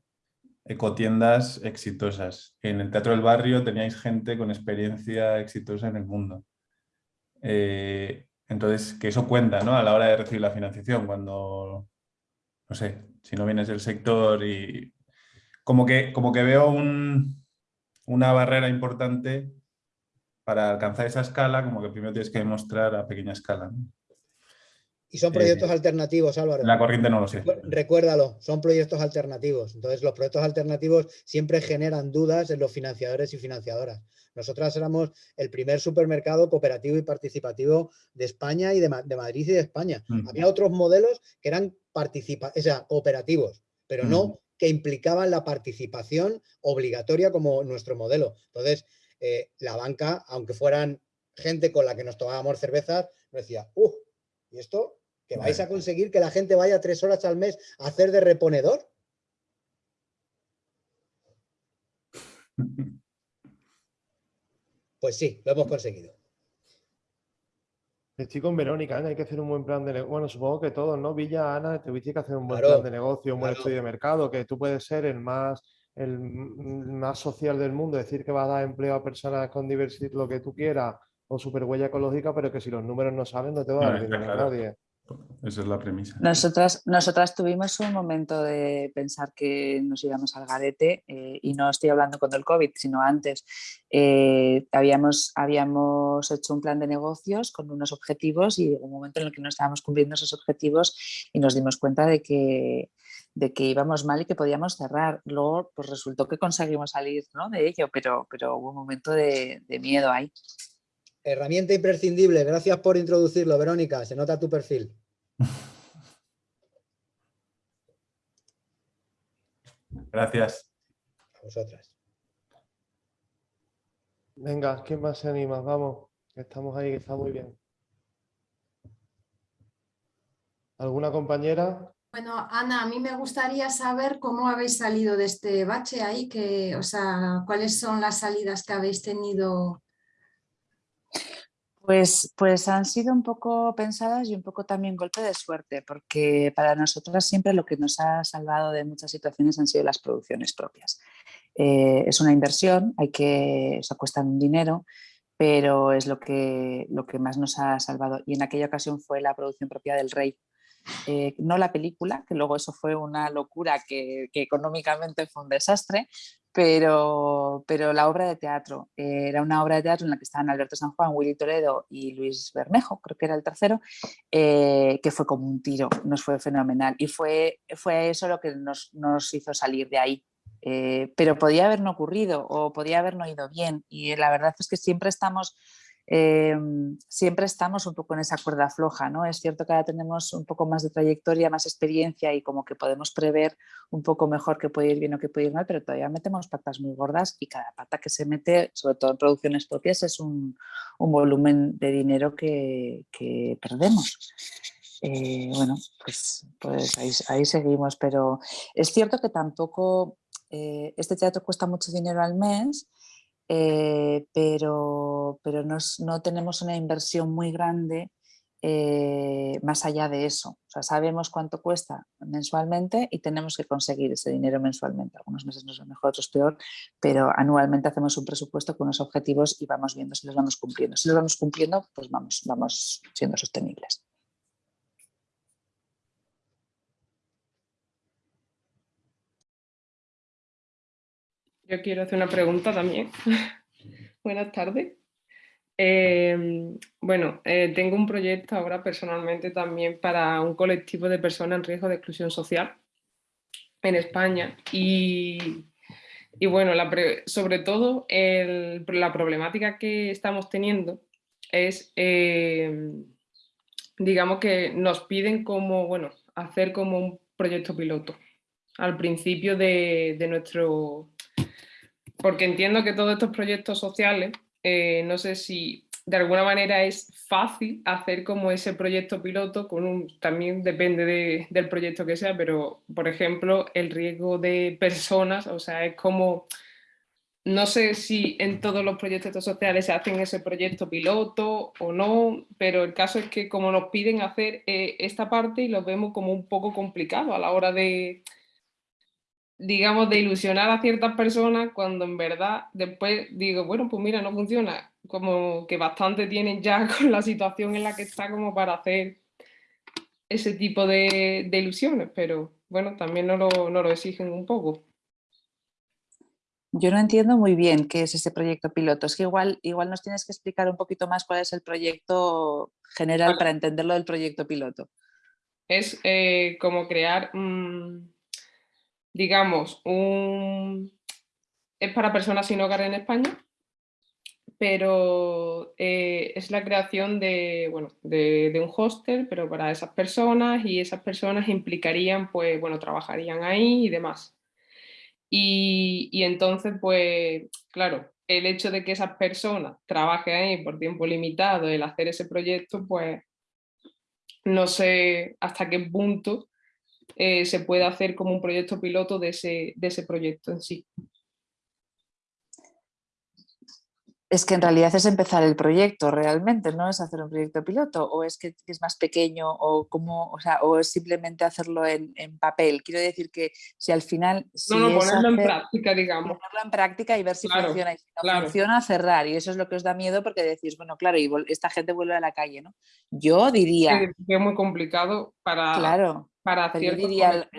ecotiendas exitosas. En el Teatro del Barrio teníais gente con experiencia exitosa en el mundo. Eh, entonces, que eso cuenta ¿no? a la hora de recibir la financiación, cuando, no sé, si no vienes del sector y... Como que, como que veo una barrera importante para alcanzar esa escala, como que primero tienes que demostrar a pequeña escala. Y son proyectos alternativos, Álvaro. La corriente no lo sé. Recuérdalo, son proyectos alternativos. Entonces, los proyectos alternativos siempre generan dudas en los financiadores y financiadoras. Nosotras éramos el primer supermercado cooperativo y participativo de España y de, Madrid y de España. Había otros modelos que eran participa o sea, cooperativos, pero no que implicaban la participación obligatoria como nuestro modelo. Entonces, eh, la banca, aunque fueran gente con la que nos tomábamos cervezas, nos decía, ¡uh! ¿Y esto ¿Que vais a conseguir que la gente vaya tres horas al mes a hacer de reponedor? [LAUGHS] Pues sí, lo hemos conseguido. Estoy con Verónica, hay que hacer un buen plan de negocio. Bueno, supongo que todos, ¿no? Villa, Ana, tuviste que hacer un buen plan de negocio, un buen estudio de mercado, que tú puedes ser el más, el más social del mundo, decir que va a dar empleo a personas con diversidad, lo que tú quieras, o super huella ecológica, pero que si los números no salen, no te va a dar dinero a nadie. Esa es la premisa. Nosotras, nosotras tuvimos un momento de pensar que nos íbamos al garete eh, y no estoy hablando con el COVID, sino antes. Eh, habíamos, habíamos hecho un plan de negocios con unos objetivos y un momento en el que no estábamos cumpliendo esos objetivos y nos dimos cuenta de que, de que íbamos mal y que podíamos cerrar. Luego pues resultó que conseguimos salir ¿no? de ello, pero, pero hubo un momento de, de miedo ahí. Herramienta imprescindible. Gracias por introducirlo, Verónica. Se nota tu perfil. Gracias. A vosotras. Venga, ¿quién más se anima? Vamos, estamos ahí, que está muy bien. ¿Alguna compañera? Bueno, Ana, a mí me gustaría saber cómo habéis salido de este bache ahí, que, o sea, cuáles son las salidas que habéis tenido pues, pues han sido un poco pensadas y un poco también golpe de suerte, porque para nosotras siempre lo que nos ha salvado de muchas situaciones han sido las producciones propias. Eh, es una inversión, hay que, eso cuesta un dinero, pero es lo que, lo que más nos ha salvado. Y en aquella ocasión fue la producción propia del Rey, eh, no la película, que luego eso fue una locura que, económicamente fue un desastre, pero, pero la obra de teatro, eh, era una obra de teatro en la que estaban Alberto San Juan, Willy Toledo y Luis Bermejo, creo que era el tercero, eh, que fue como un tiro, nos fue fenomenal y fue, fue eso lo que nos, nos hizo salir de ahí. pero podía haber no ocurrido o podía haber no ido bien y la verdad es que siempre estamos Em, siempre estamos un poco en esa cuerda floja, ¿no? Es cierto que ahora tenemos un poco más de trayectoria, más experiencia y como que podemos prever un poco mejor qué puede ir bien o qué puede ir mal, pero todavía metemos patas muy gordas y cada pata que se mete, sobre todo en producciones propias, es un, volumen de dinero que, perdemos. Eh, bueno, pues, pues ahí, seguimos, pero es cierto que tampoco eh, este teatro cuesta mucho dinero al mes, eh, pero, pero no, tenemos una inversión muy grande eh, más allá de eso. O sea, sabemos cuánto cuesta mensualmente y tenemos que conseguir ese dinero mensualmente. Algunos meses nos va mejor, otros peor, pero anualmente hacemos un presupuesto con unos objetivos y vamos viendo si los vamos cumpliendo. Si los vamos cumpliendo, pues vamos, vamos siendo sostenibles. Yo quiero hacer una pregunta también. [LAUGHS] Buenas tardes. Em, bueno, eh, tengo un proyecto ahora personalmente también para un colectivo de personas en riesgo de exclusión social en España y, bueno, sobre todo la problemática que estamos teniendo es, em, digamos que nos piden como, bueno, hacer como un proyecto piloto al principio de nuestro porque entiendo que todos estos proyectos sociales, eh, no sé si de alguna manera es fácil hacer como ese proyecto piloto, con un, también depende del proyecto que sea, pero por ejemplo el riesgo de personas, o sea, es como, no sé si en todos los proyectos sociales se hacen ese proyecto piloto o no, pero el caso es que como nos piden hacer eh, esta parte y lo vemos como un poco complicado a la hora de, digamos, de ilusionar a ciertas personas cuando en verdad después digo, bueno, pues mira, no funciona, como que bastante tienen ya [LAUGHS] con la situación en la que está como para hacer ese tipo de, ilusiones, pero bueno, también no lo, no lo exigen un poco. Yo no entiendo muy bien qué es ese proyecto piloto. Es que igual, igual nos tienes que explicar un poquito más cuál es el proyecto general para entenderlo del proyecto piloto. Es eh, como crear digamos, es para personas sin hogar en España, pero eh, es la creación de, bueno, de, un hostel, pero para esas personas y esas personas implicarían, pues, bueno, trabajarían ahí y demás. Y, y entonces, pues, claro, el hecho de que esas personas trabajen ahí por tiempo limitado, el hacer ese proyecto, pues, no sé hasta qué punto eh, se puede hacer como un proyecto piloto de ese, de ese proyecto en sí. Es que en realidad es empezar el proyecto realmente, no es hacer un proyecto piloto, o es que es más pequeño, o, como, o, sea, o es simplemente hacerlo en, papel. Quiero decir que si al final... no, no, ponerlo en práctica, digamos. Ponerlo en práctica y ver si funciona. Y si no funciona, cerrar. Y eso es lo que os da miedo porque decís, bueno, claro, y esta gente vuelve a la calle, ¿no? Yo diría... es muy complicado para... Claro para yo diría,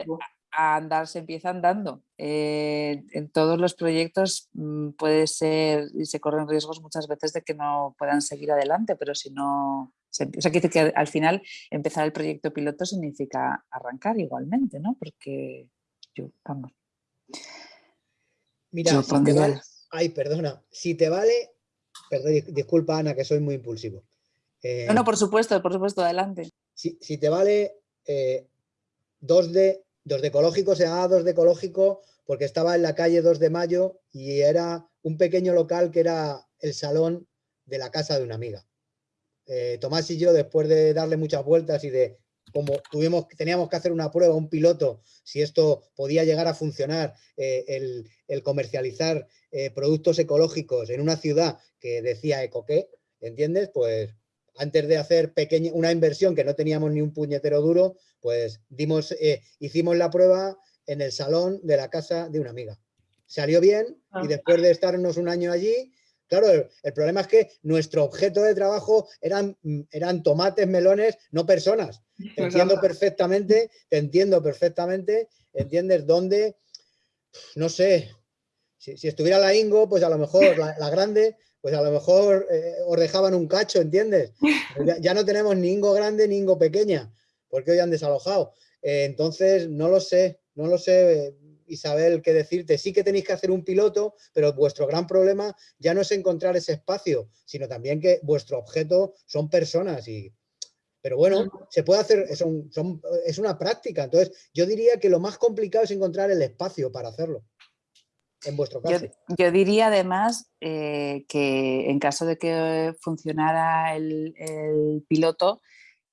a andar se empieza andando. Eh, en todos los proyectos mm, puede ser y se corren riesgos muchas veces de que no puedan seguir adelante, pero si no... Se, o sea, que al final empezar el proyecto piloto significa arrancar igualmente, ¿no? Porque yo, vamos. Mira, si te vale, ay, perdona, si te vale, perdón, disculpa Ana, que soy muy impulsivo. no, no, eh, por supuesto, por supuesto, adelante. Si, si te vale, eh, 2 de, 2 de ecológico, se llamaba 2 de ecológico porque estaba en la calle 2 de Mayo y era un pequeño local que era el salón de la casa de una amiga. Eh, Tomás y yo, después de darle muchas vueltas y de como tuvimos, teníamos que hacer una prueba, un piloto, si esto podía llegar a funcionar, eh, el, comercializar eh, productos ecológicos en una ciudad que decía ecoqué, ¿entiendes? Pues antes de hacer pequeña, una inversión que no teníamos ni un puñetero duro, pues dimos, eh, hicimos la prueba en el salón de la casa de una amiga. salió bien y Ah. después de estarnos un año allí, claro, el, el problema es que nuestro objeto de trabajo eran, eran tomates, melones, no personas. [LAUGHS] Te entiendo perfectamente, te entiendo perfectamente, entiendes dónde, no sé, si, si estuviera la Ingo, pues a lo mejor la, la grande, pues a lo mejor eh, os dejaban un cacho, ¿entiendes? [LAUGHS] Ya no tenemos ni Ingo grande ni Ingo pequeña, porque hoy han desalojado. Eh, entonces, no lo sé, no lo sé, eh, Isabel, qué decirte. Sí que tenéis que hacer un piloto, pero vuestro gran problema ya no es encontrar ese espacio, sino también que vuestro objeto son personas y... Pero bueno, se puede hacer, son- son- es una práctica. Entonces, yo diría que lo más complicado es encontrar el espacio para hacerlo. En vuestro Yo, caso. yo diría además eh, que en caso de que funcionara el, el piloto,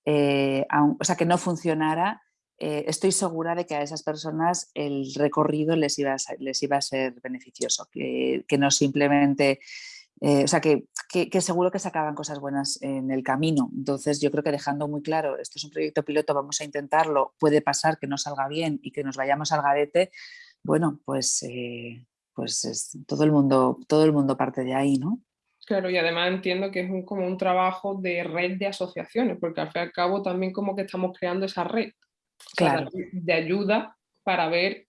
eh, o sea, que no funcionara, eh, estoy segura de que a esas personas el recorrido les iba a ser, les iba a ser beneficioso, que, no simplemente, eh, o sea, que, que- que seguro que sacaban cosas buenas en el camino. Entonces, yo creo que dejando muy claro, esto es un proyecto piloto, vamos a intentarlo, puede pasar que no salga bien y que nos vayamos al garete, bueno, pues, eh, pues es- todo, el mundo, todo el mundo parte de ahí, ¿no? Claro, y además entiendo que es un, como un trabajo de red de asociaciones, porque al fin y al cabo también como que estamos creando esa red o sea, Claro. de, de ayuda para ver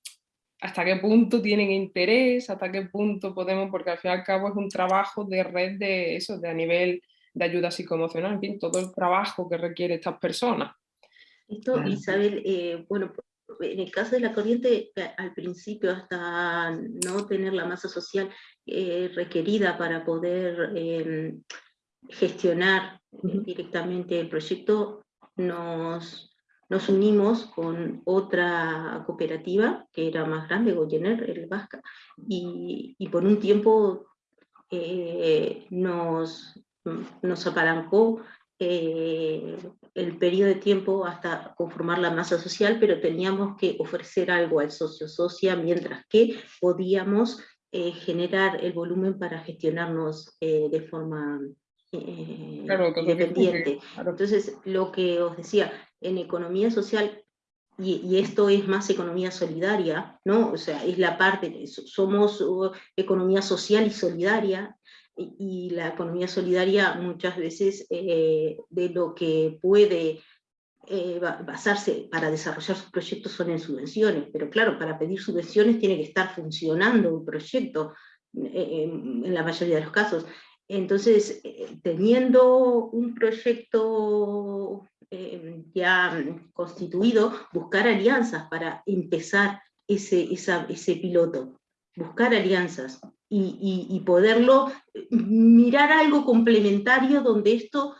hasta qué punto tienen interés, hasta qué punto podemos, porque al fin y al cabo es un trabajo de red de eso, de a nivel de ayuda psicoemocional, en fin, todo el trabajo que requiere estas personas. Esto, Claro. Isabel, eh, bueno, en el caso de la corriente, eh, al principio, hasta no tener la masa social eh, requerida para poder eh, gestionar eh, directamente el proyecto, nos, nos unimos con otra cooperativa que era más grande, Goyener, el Vasca, y, y por un tiempo eh, nos, nos apalancó eh, el periodo de tiempo hasta conformar la masa social, pero teníamos que ofrecer algo al socio socia, mientras que podíamos eh, generar el volumen para gestionarnos eh, de forma eh, Claro, independiente. claro. Entonces, lo que os decía, en economía social, y, y esto es más economía solidaria, ¿no? O sea, es la parte, so- somos uh, economía social y solidaria, y, la economía solidaria muchas veces eh, de lo que puede eh, ba- basarse para desarrollar sus proyectos son en subvenciones, pero claro, para pedir subvenciones tiene que estar funcionando un proyecto eh, en la mayoría de los casos. Entonces, eh, teniendo un proyecto eh, ya mm, constituido, buscar alianzas para empezar ese, esa- ese piloto, buscar alianzas y, poderlo mirar algo complementario donde esto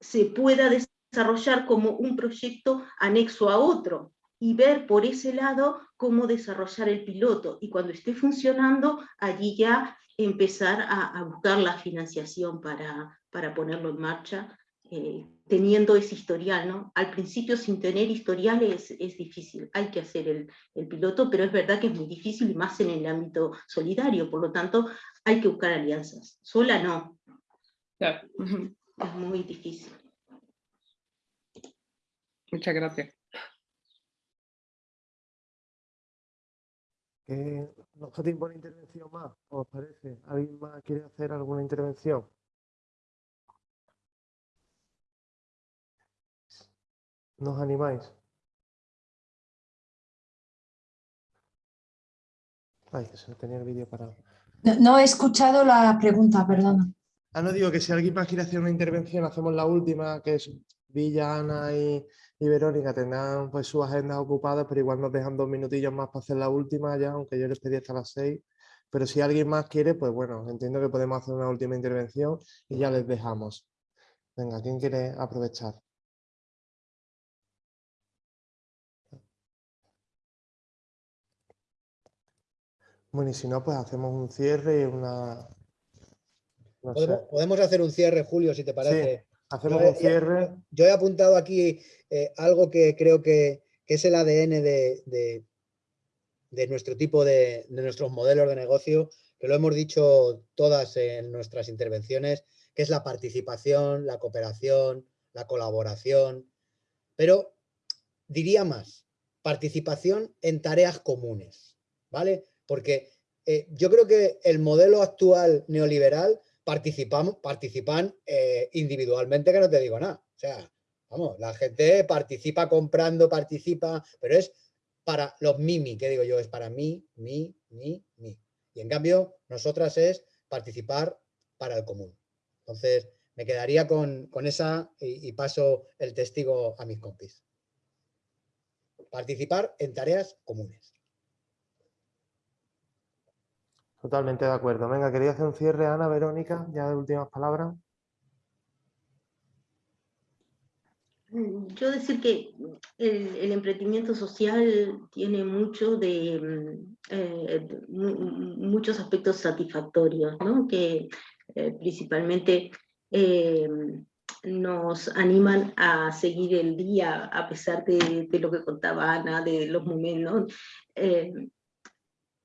se pueda desarrollar como un proyecto anexo a otro y ver por ese lado cómo desarrollar el piloto. Y cuando esté funcionando, allí ya empezar a, a buscar la financiación para, para ponerlo en marcha, eh, teniendo ese historial. ¿no? Al principio, sin tener historial, es, es difícil. Hay que hacer el, el piloto, pero es verdad que es muy difícil, y más en el ámbito solidario. Por lo tanto, hay que buscar alianzas. Sola no, ujú, es muy difícil. Muchas gracias. ¿Qué nos tiempo intervención más? ¿Os parece? ¿Alguien más quiere hacer alguna intervención? ¿Nos animáis? Ay, que se tenía el vídeo parado. No, no he escuchado la pregunta, perdona. Ah, no digo que si alguien más quiere hacer una intervención, hacemos la última, que es Villa, Ana y, y Verónica tendrán pues sus agendas ocupadas, pero igual nos dejan dos minutillos más para hacer la última ya, aunque yo les pedí hasta las seis. Pero si alguien más quiere, pues bueno, entiendo que podemos hacer una última intervención y ya les dejamos. Venga, ¿quién quiere aprovechar? Bueno, y si no, pues hacemos un cierre y una... No. Podemos, podemos hacer un cierre, Julio, si te parece. Hacemos Yo un cierre. Yo he apuntado aquí eh, algo que creo que, que es el ADN de, de- de nuestro tipo de, de nuestros modelos de negocio, que lo hemos dicho todas en nuestras intervenciones, que es la participación, la cooperación, la colaboración, pero diría más, participación en tareas comunes, ¿vale? Porque eh, yo creo que el modelo actual neoliberal participamos, participan eh, individualmente, que no te digo nada. O sea, vamos, la gente participa comprando, participa, pero es para los mimi, que digo yo, es para mí, mí, mí, mí. Y en cambio, nosotras es participar para el común. Entonces, me quedaría con, esa y, paso el testigo a mis compis. Participar en tareas comunes. Totalmente de acuerdo. Venga, quería hacer un cierre, Ana, Verónica, ya de últimas palabras. Yo decir que el, emprendimiento social tiene mucho de, mm, eh, muchos aspectos satisfactorios, ¿no? que eh, principalmente eh, nos animan a seguir el día a pesar de, lo que contaba Ana, de los momentos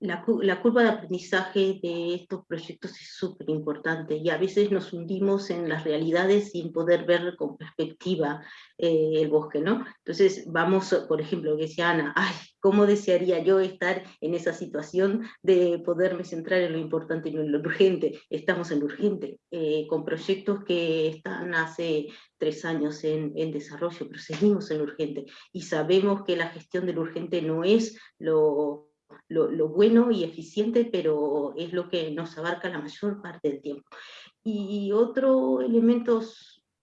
la, curva de aprendizaje de estos proyectos es súper importante y a veces nos hundimos en las realidades sin poder ver con perspectiva eh, el bosque, ¿no? Entonces vamos, por ejemplo, que decía Ana, ay, ¿cómo desearía yo estar en esa situación de poderme centrar en lo importante y no en lo urgente? Estamos en lo urgente, eh, con proyectos que están hace tres años en, en desarrollo, pero seguimos en lo urgente y sabemos que la gestión del urgente no es lo lo, bueno y eficiente, pero es lo que nos abarca la mayor parte del tiempo. Y otro elemento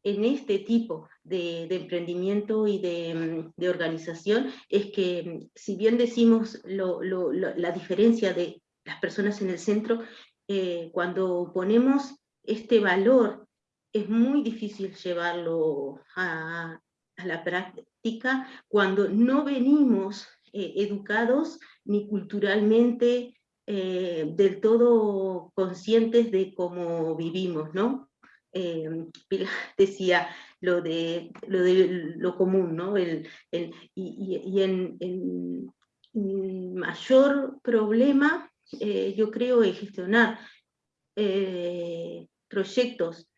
en este tipo de, emprendimiento y de, organización es que si bien decimos la diferencia de las personas en el centro, eh, cuando ponemos este valor es muy difícil llevarlo a, la práctica cuando no venimos eh, educados ni culturalmente eh, del todo conscientes de cómo vivimos, ¿no? Eh, [LAUGHS] decía lo de lo, común, ¿no? El, y, en, mayor problema, eh, yo creo, es gestionar proyectos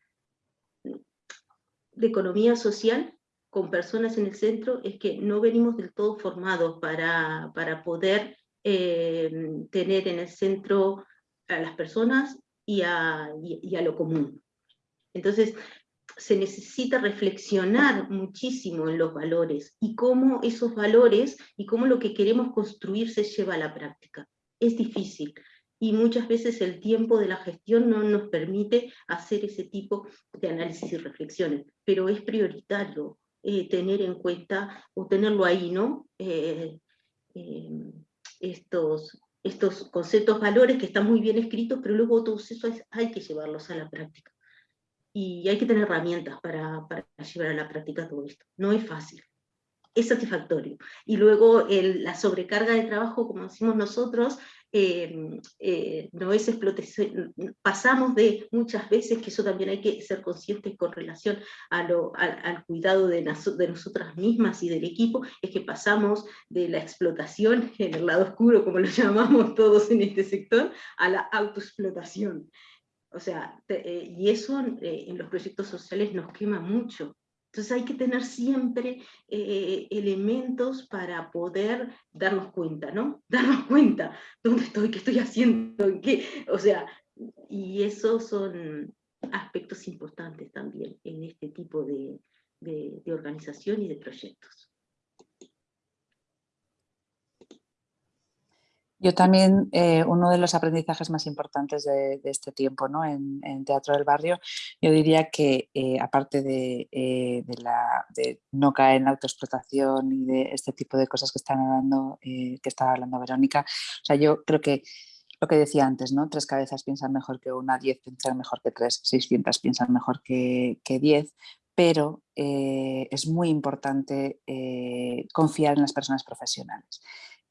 de economía social con personas en el centro, es que no venimos del todo formados para, para poder eh, tener en el centro a las personas y a, lo común. Entonces, se necesita reflexionar muchísimo en los valores y cómo esos valores y cómo lo que queremos construir se lleva a la práctica. Es difícil y muchas veces el tiempo de la gestión no nos permite hacer ese tipo de análisis y reflexiones, pero es prioritario eh, tener en cuenta o tenerlo ahí, ¿no? Eh, estos, estos conceptos, valores que están muy bien escritos, pero luego todos eso hay, que llevarlos a la práctica. Y hay que tener herramientas para, para llevar a la práctica todo esto. No es fácil es satisfactorio. Y luego la sobrecarga de trabajo, como decimos nosotros, eh, eh, no es explotación, pasamos de muchas veces, que eso también hay que ser conscientes con relación a lo, al cuidado de, nosotras mismas y del equipo, es que pasamos de la explotación en el lado oscuro, como lo [LAUGHS] llamamos todos en este sector, a la autoexplotación. O sea, eh, y eso en los proyectos sociales nos quema mucho, entonces hay que tener siempre eh, elementos para poder darnos cuenta, ¿no? [LAUGHS] Darnos cuenta, ¿dónde estoy? ¿Qué estoy haciendo? ¿Qué? O sea, y esos son aspectos importantes también en este tipo de organización y de proyectos. Yo también, eh, uno de los aprendizajes más importantes de, este tiempo ¿no? en, Teatro del Barrio, yo diría que eh, aparte de, eh, de, no caer en la autoexplotación y de este tipo de cosas que, están hablando, que estaba hablando Verónica, o sea, yo creo que lo que decía antes, ¿no? tres cabezas piensan mejor que una, diez piensan mejor que tres, seiscientas piensan mejor que diez, pero es muy importante confiar en las personas profesionales.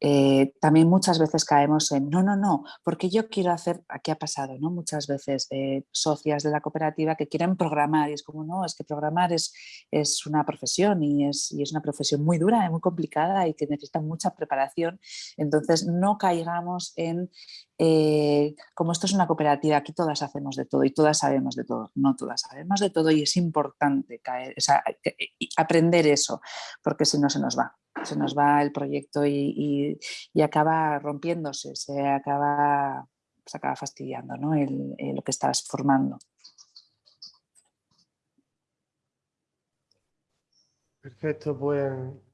Eh, también muchas veces caemos en no, no, no, porque yo quiero hacer, aquí ha pasado, ¿no? Muchas veces eh, socias de la cooperativa que quieren programar y es como, no, es que programar es, es una profesión y es, y es una profesión muy dura, muy complicada y que necesita mucha preparación. Entonces no caigamos en, eh, como esto es una cooperativa, aquí todas hacemos de todo y todas sabemos de todo, no todas sabemos de todo y es importante caer, aprender eso, porque si no se nos va se nos va el proyecto y, acaba rompiéndose, se acaba pues acaba fastidiando ¿no? el, lo que estás formando. Perfecto, pues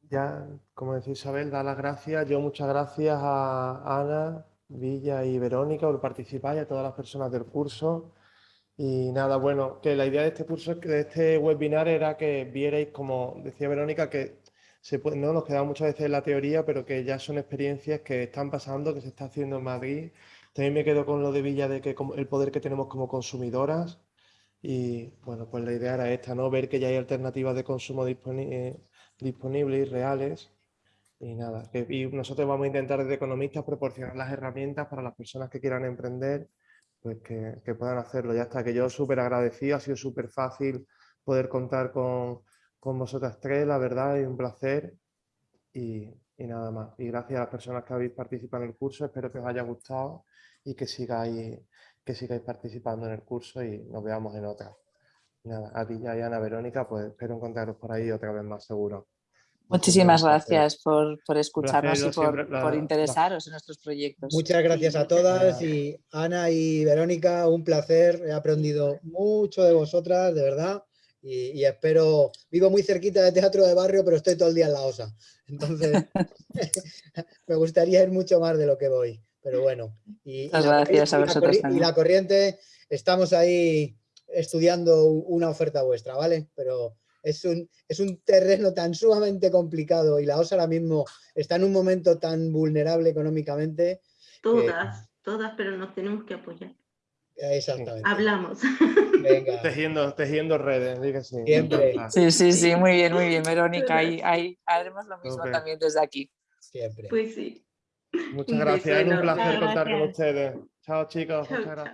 ya, como decía Isabel, da las gracias. Yo muchas gracias a Ana, Villa y Verónica por participar y a todas las personas del curso. Y nada, bueno, que la idea de este curso, de este webinar era que vierais, como decía Verónica, que se no nos quedamos muchas veces en la teoría, pero que ya son experiencias que están pasando, que se está haciendo en Madrid. También me quedo con lo de Villa de que el poder que tenemos como consumidoras. Y bueno, pues la idea era esta, ¿no? Ver que ya hay alternativas de consumo eh, disponibles y reales. Y nada, que, y nosotros vamos a intentar desde economistas proporcionar las herramientas para las personas que quieran emprender pues que, puedan hacerlo. Ya está, que yo súper agradecido, ha sido súper fácil poder contar con, con, vosotras tres, la verdad, es un placer y, nada más. Y gracias a las personas que habéis participado en el curso, espero que os haya gustado y que sigáis, que sigáis participando en el curso y nos veamos en otra. Nada, a ti ya y Ana Verónica, pues espero encontraros por ahí otra vez más seguro. Muchísimas gracias por, escucharnos y por, interesaros en nuestros proyectos. Muchas gracias a todas y Ana y Verónica, un placer. He aprendido mucho de vosotras, de verdad. Y, espero, vivo muy cerquita de teatro de barrio, pero estoy todo el día en la OSA. Entonces, [LAUGHS] [LAUGHS] me gustaría ir mucho más de lo que voy. Pero bueno. Y, gracias a vosotros Y la corriente, estamos ahí estudiando una oferta vuestra, ¿vale? Pero es un, es un terreno tan sumamente complicado y la OSA ahora mismo está en un momento tan vulnerable económicamente. Todas, todas, pero nos tenemos que apoyar. Exactamente. Hablamos. Venga. [LAUGHS] Tejiendo, tejiendo redes, dígase. Siempre. Sí, sí, sí, muy bien, muy bien, Verónica. Ahí, ahí haremos lo mismo también desde aquí. Siempre. Pues sí. Muchas gracias, es un placer contar con ustedes. Chao chicos, muchas gracias.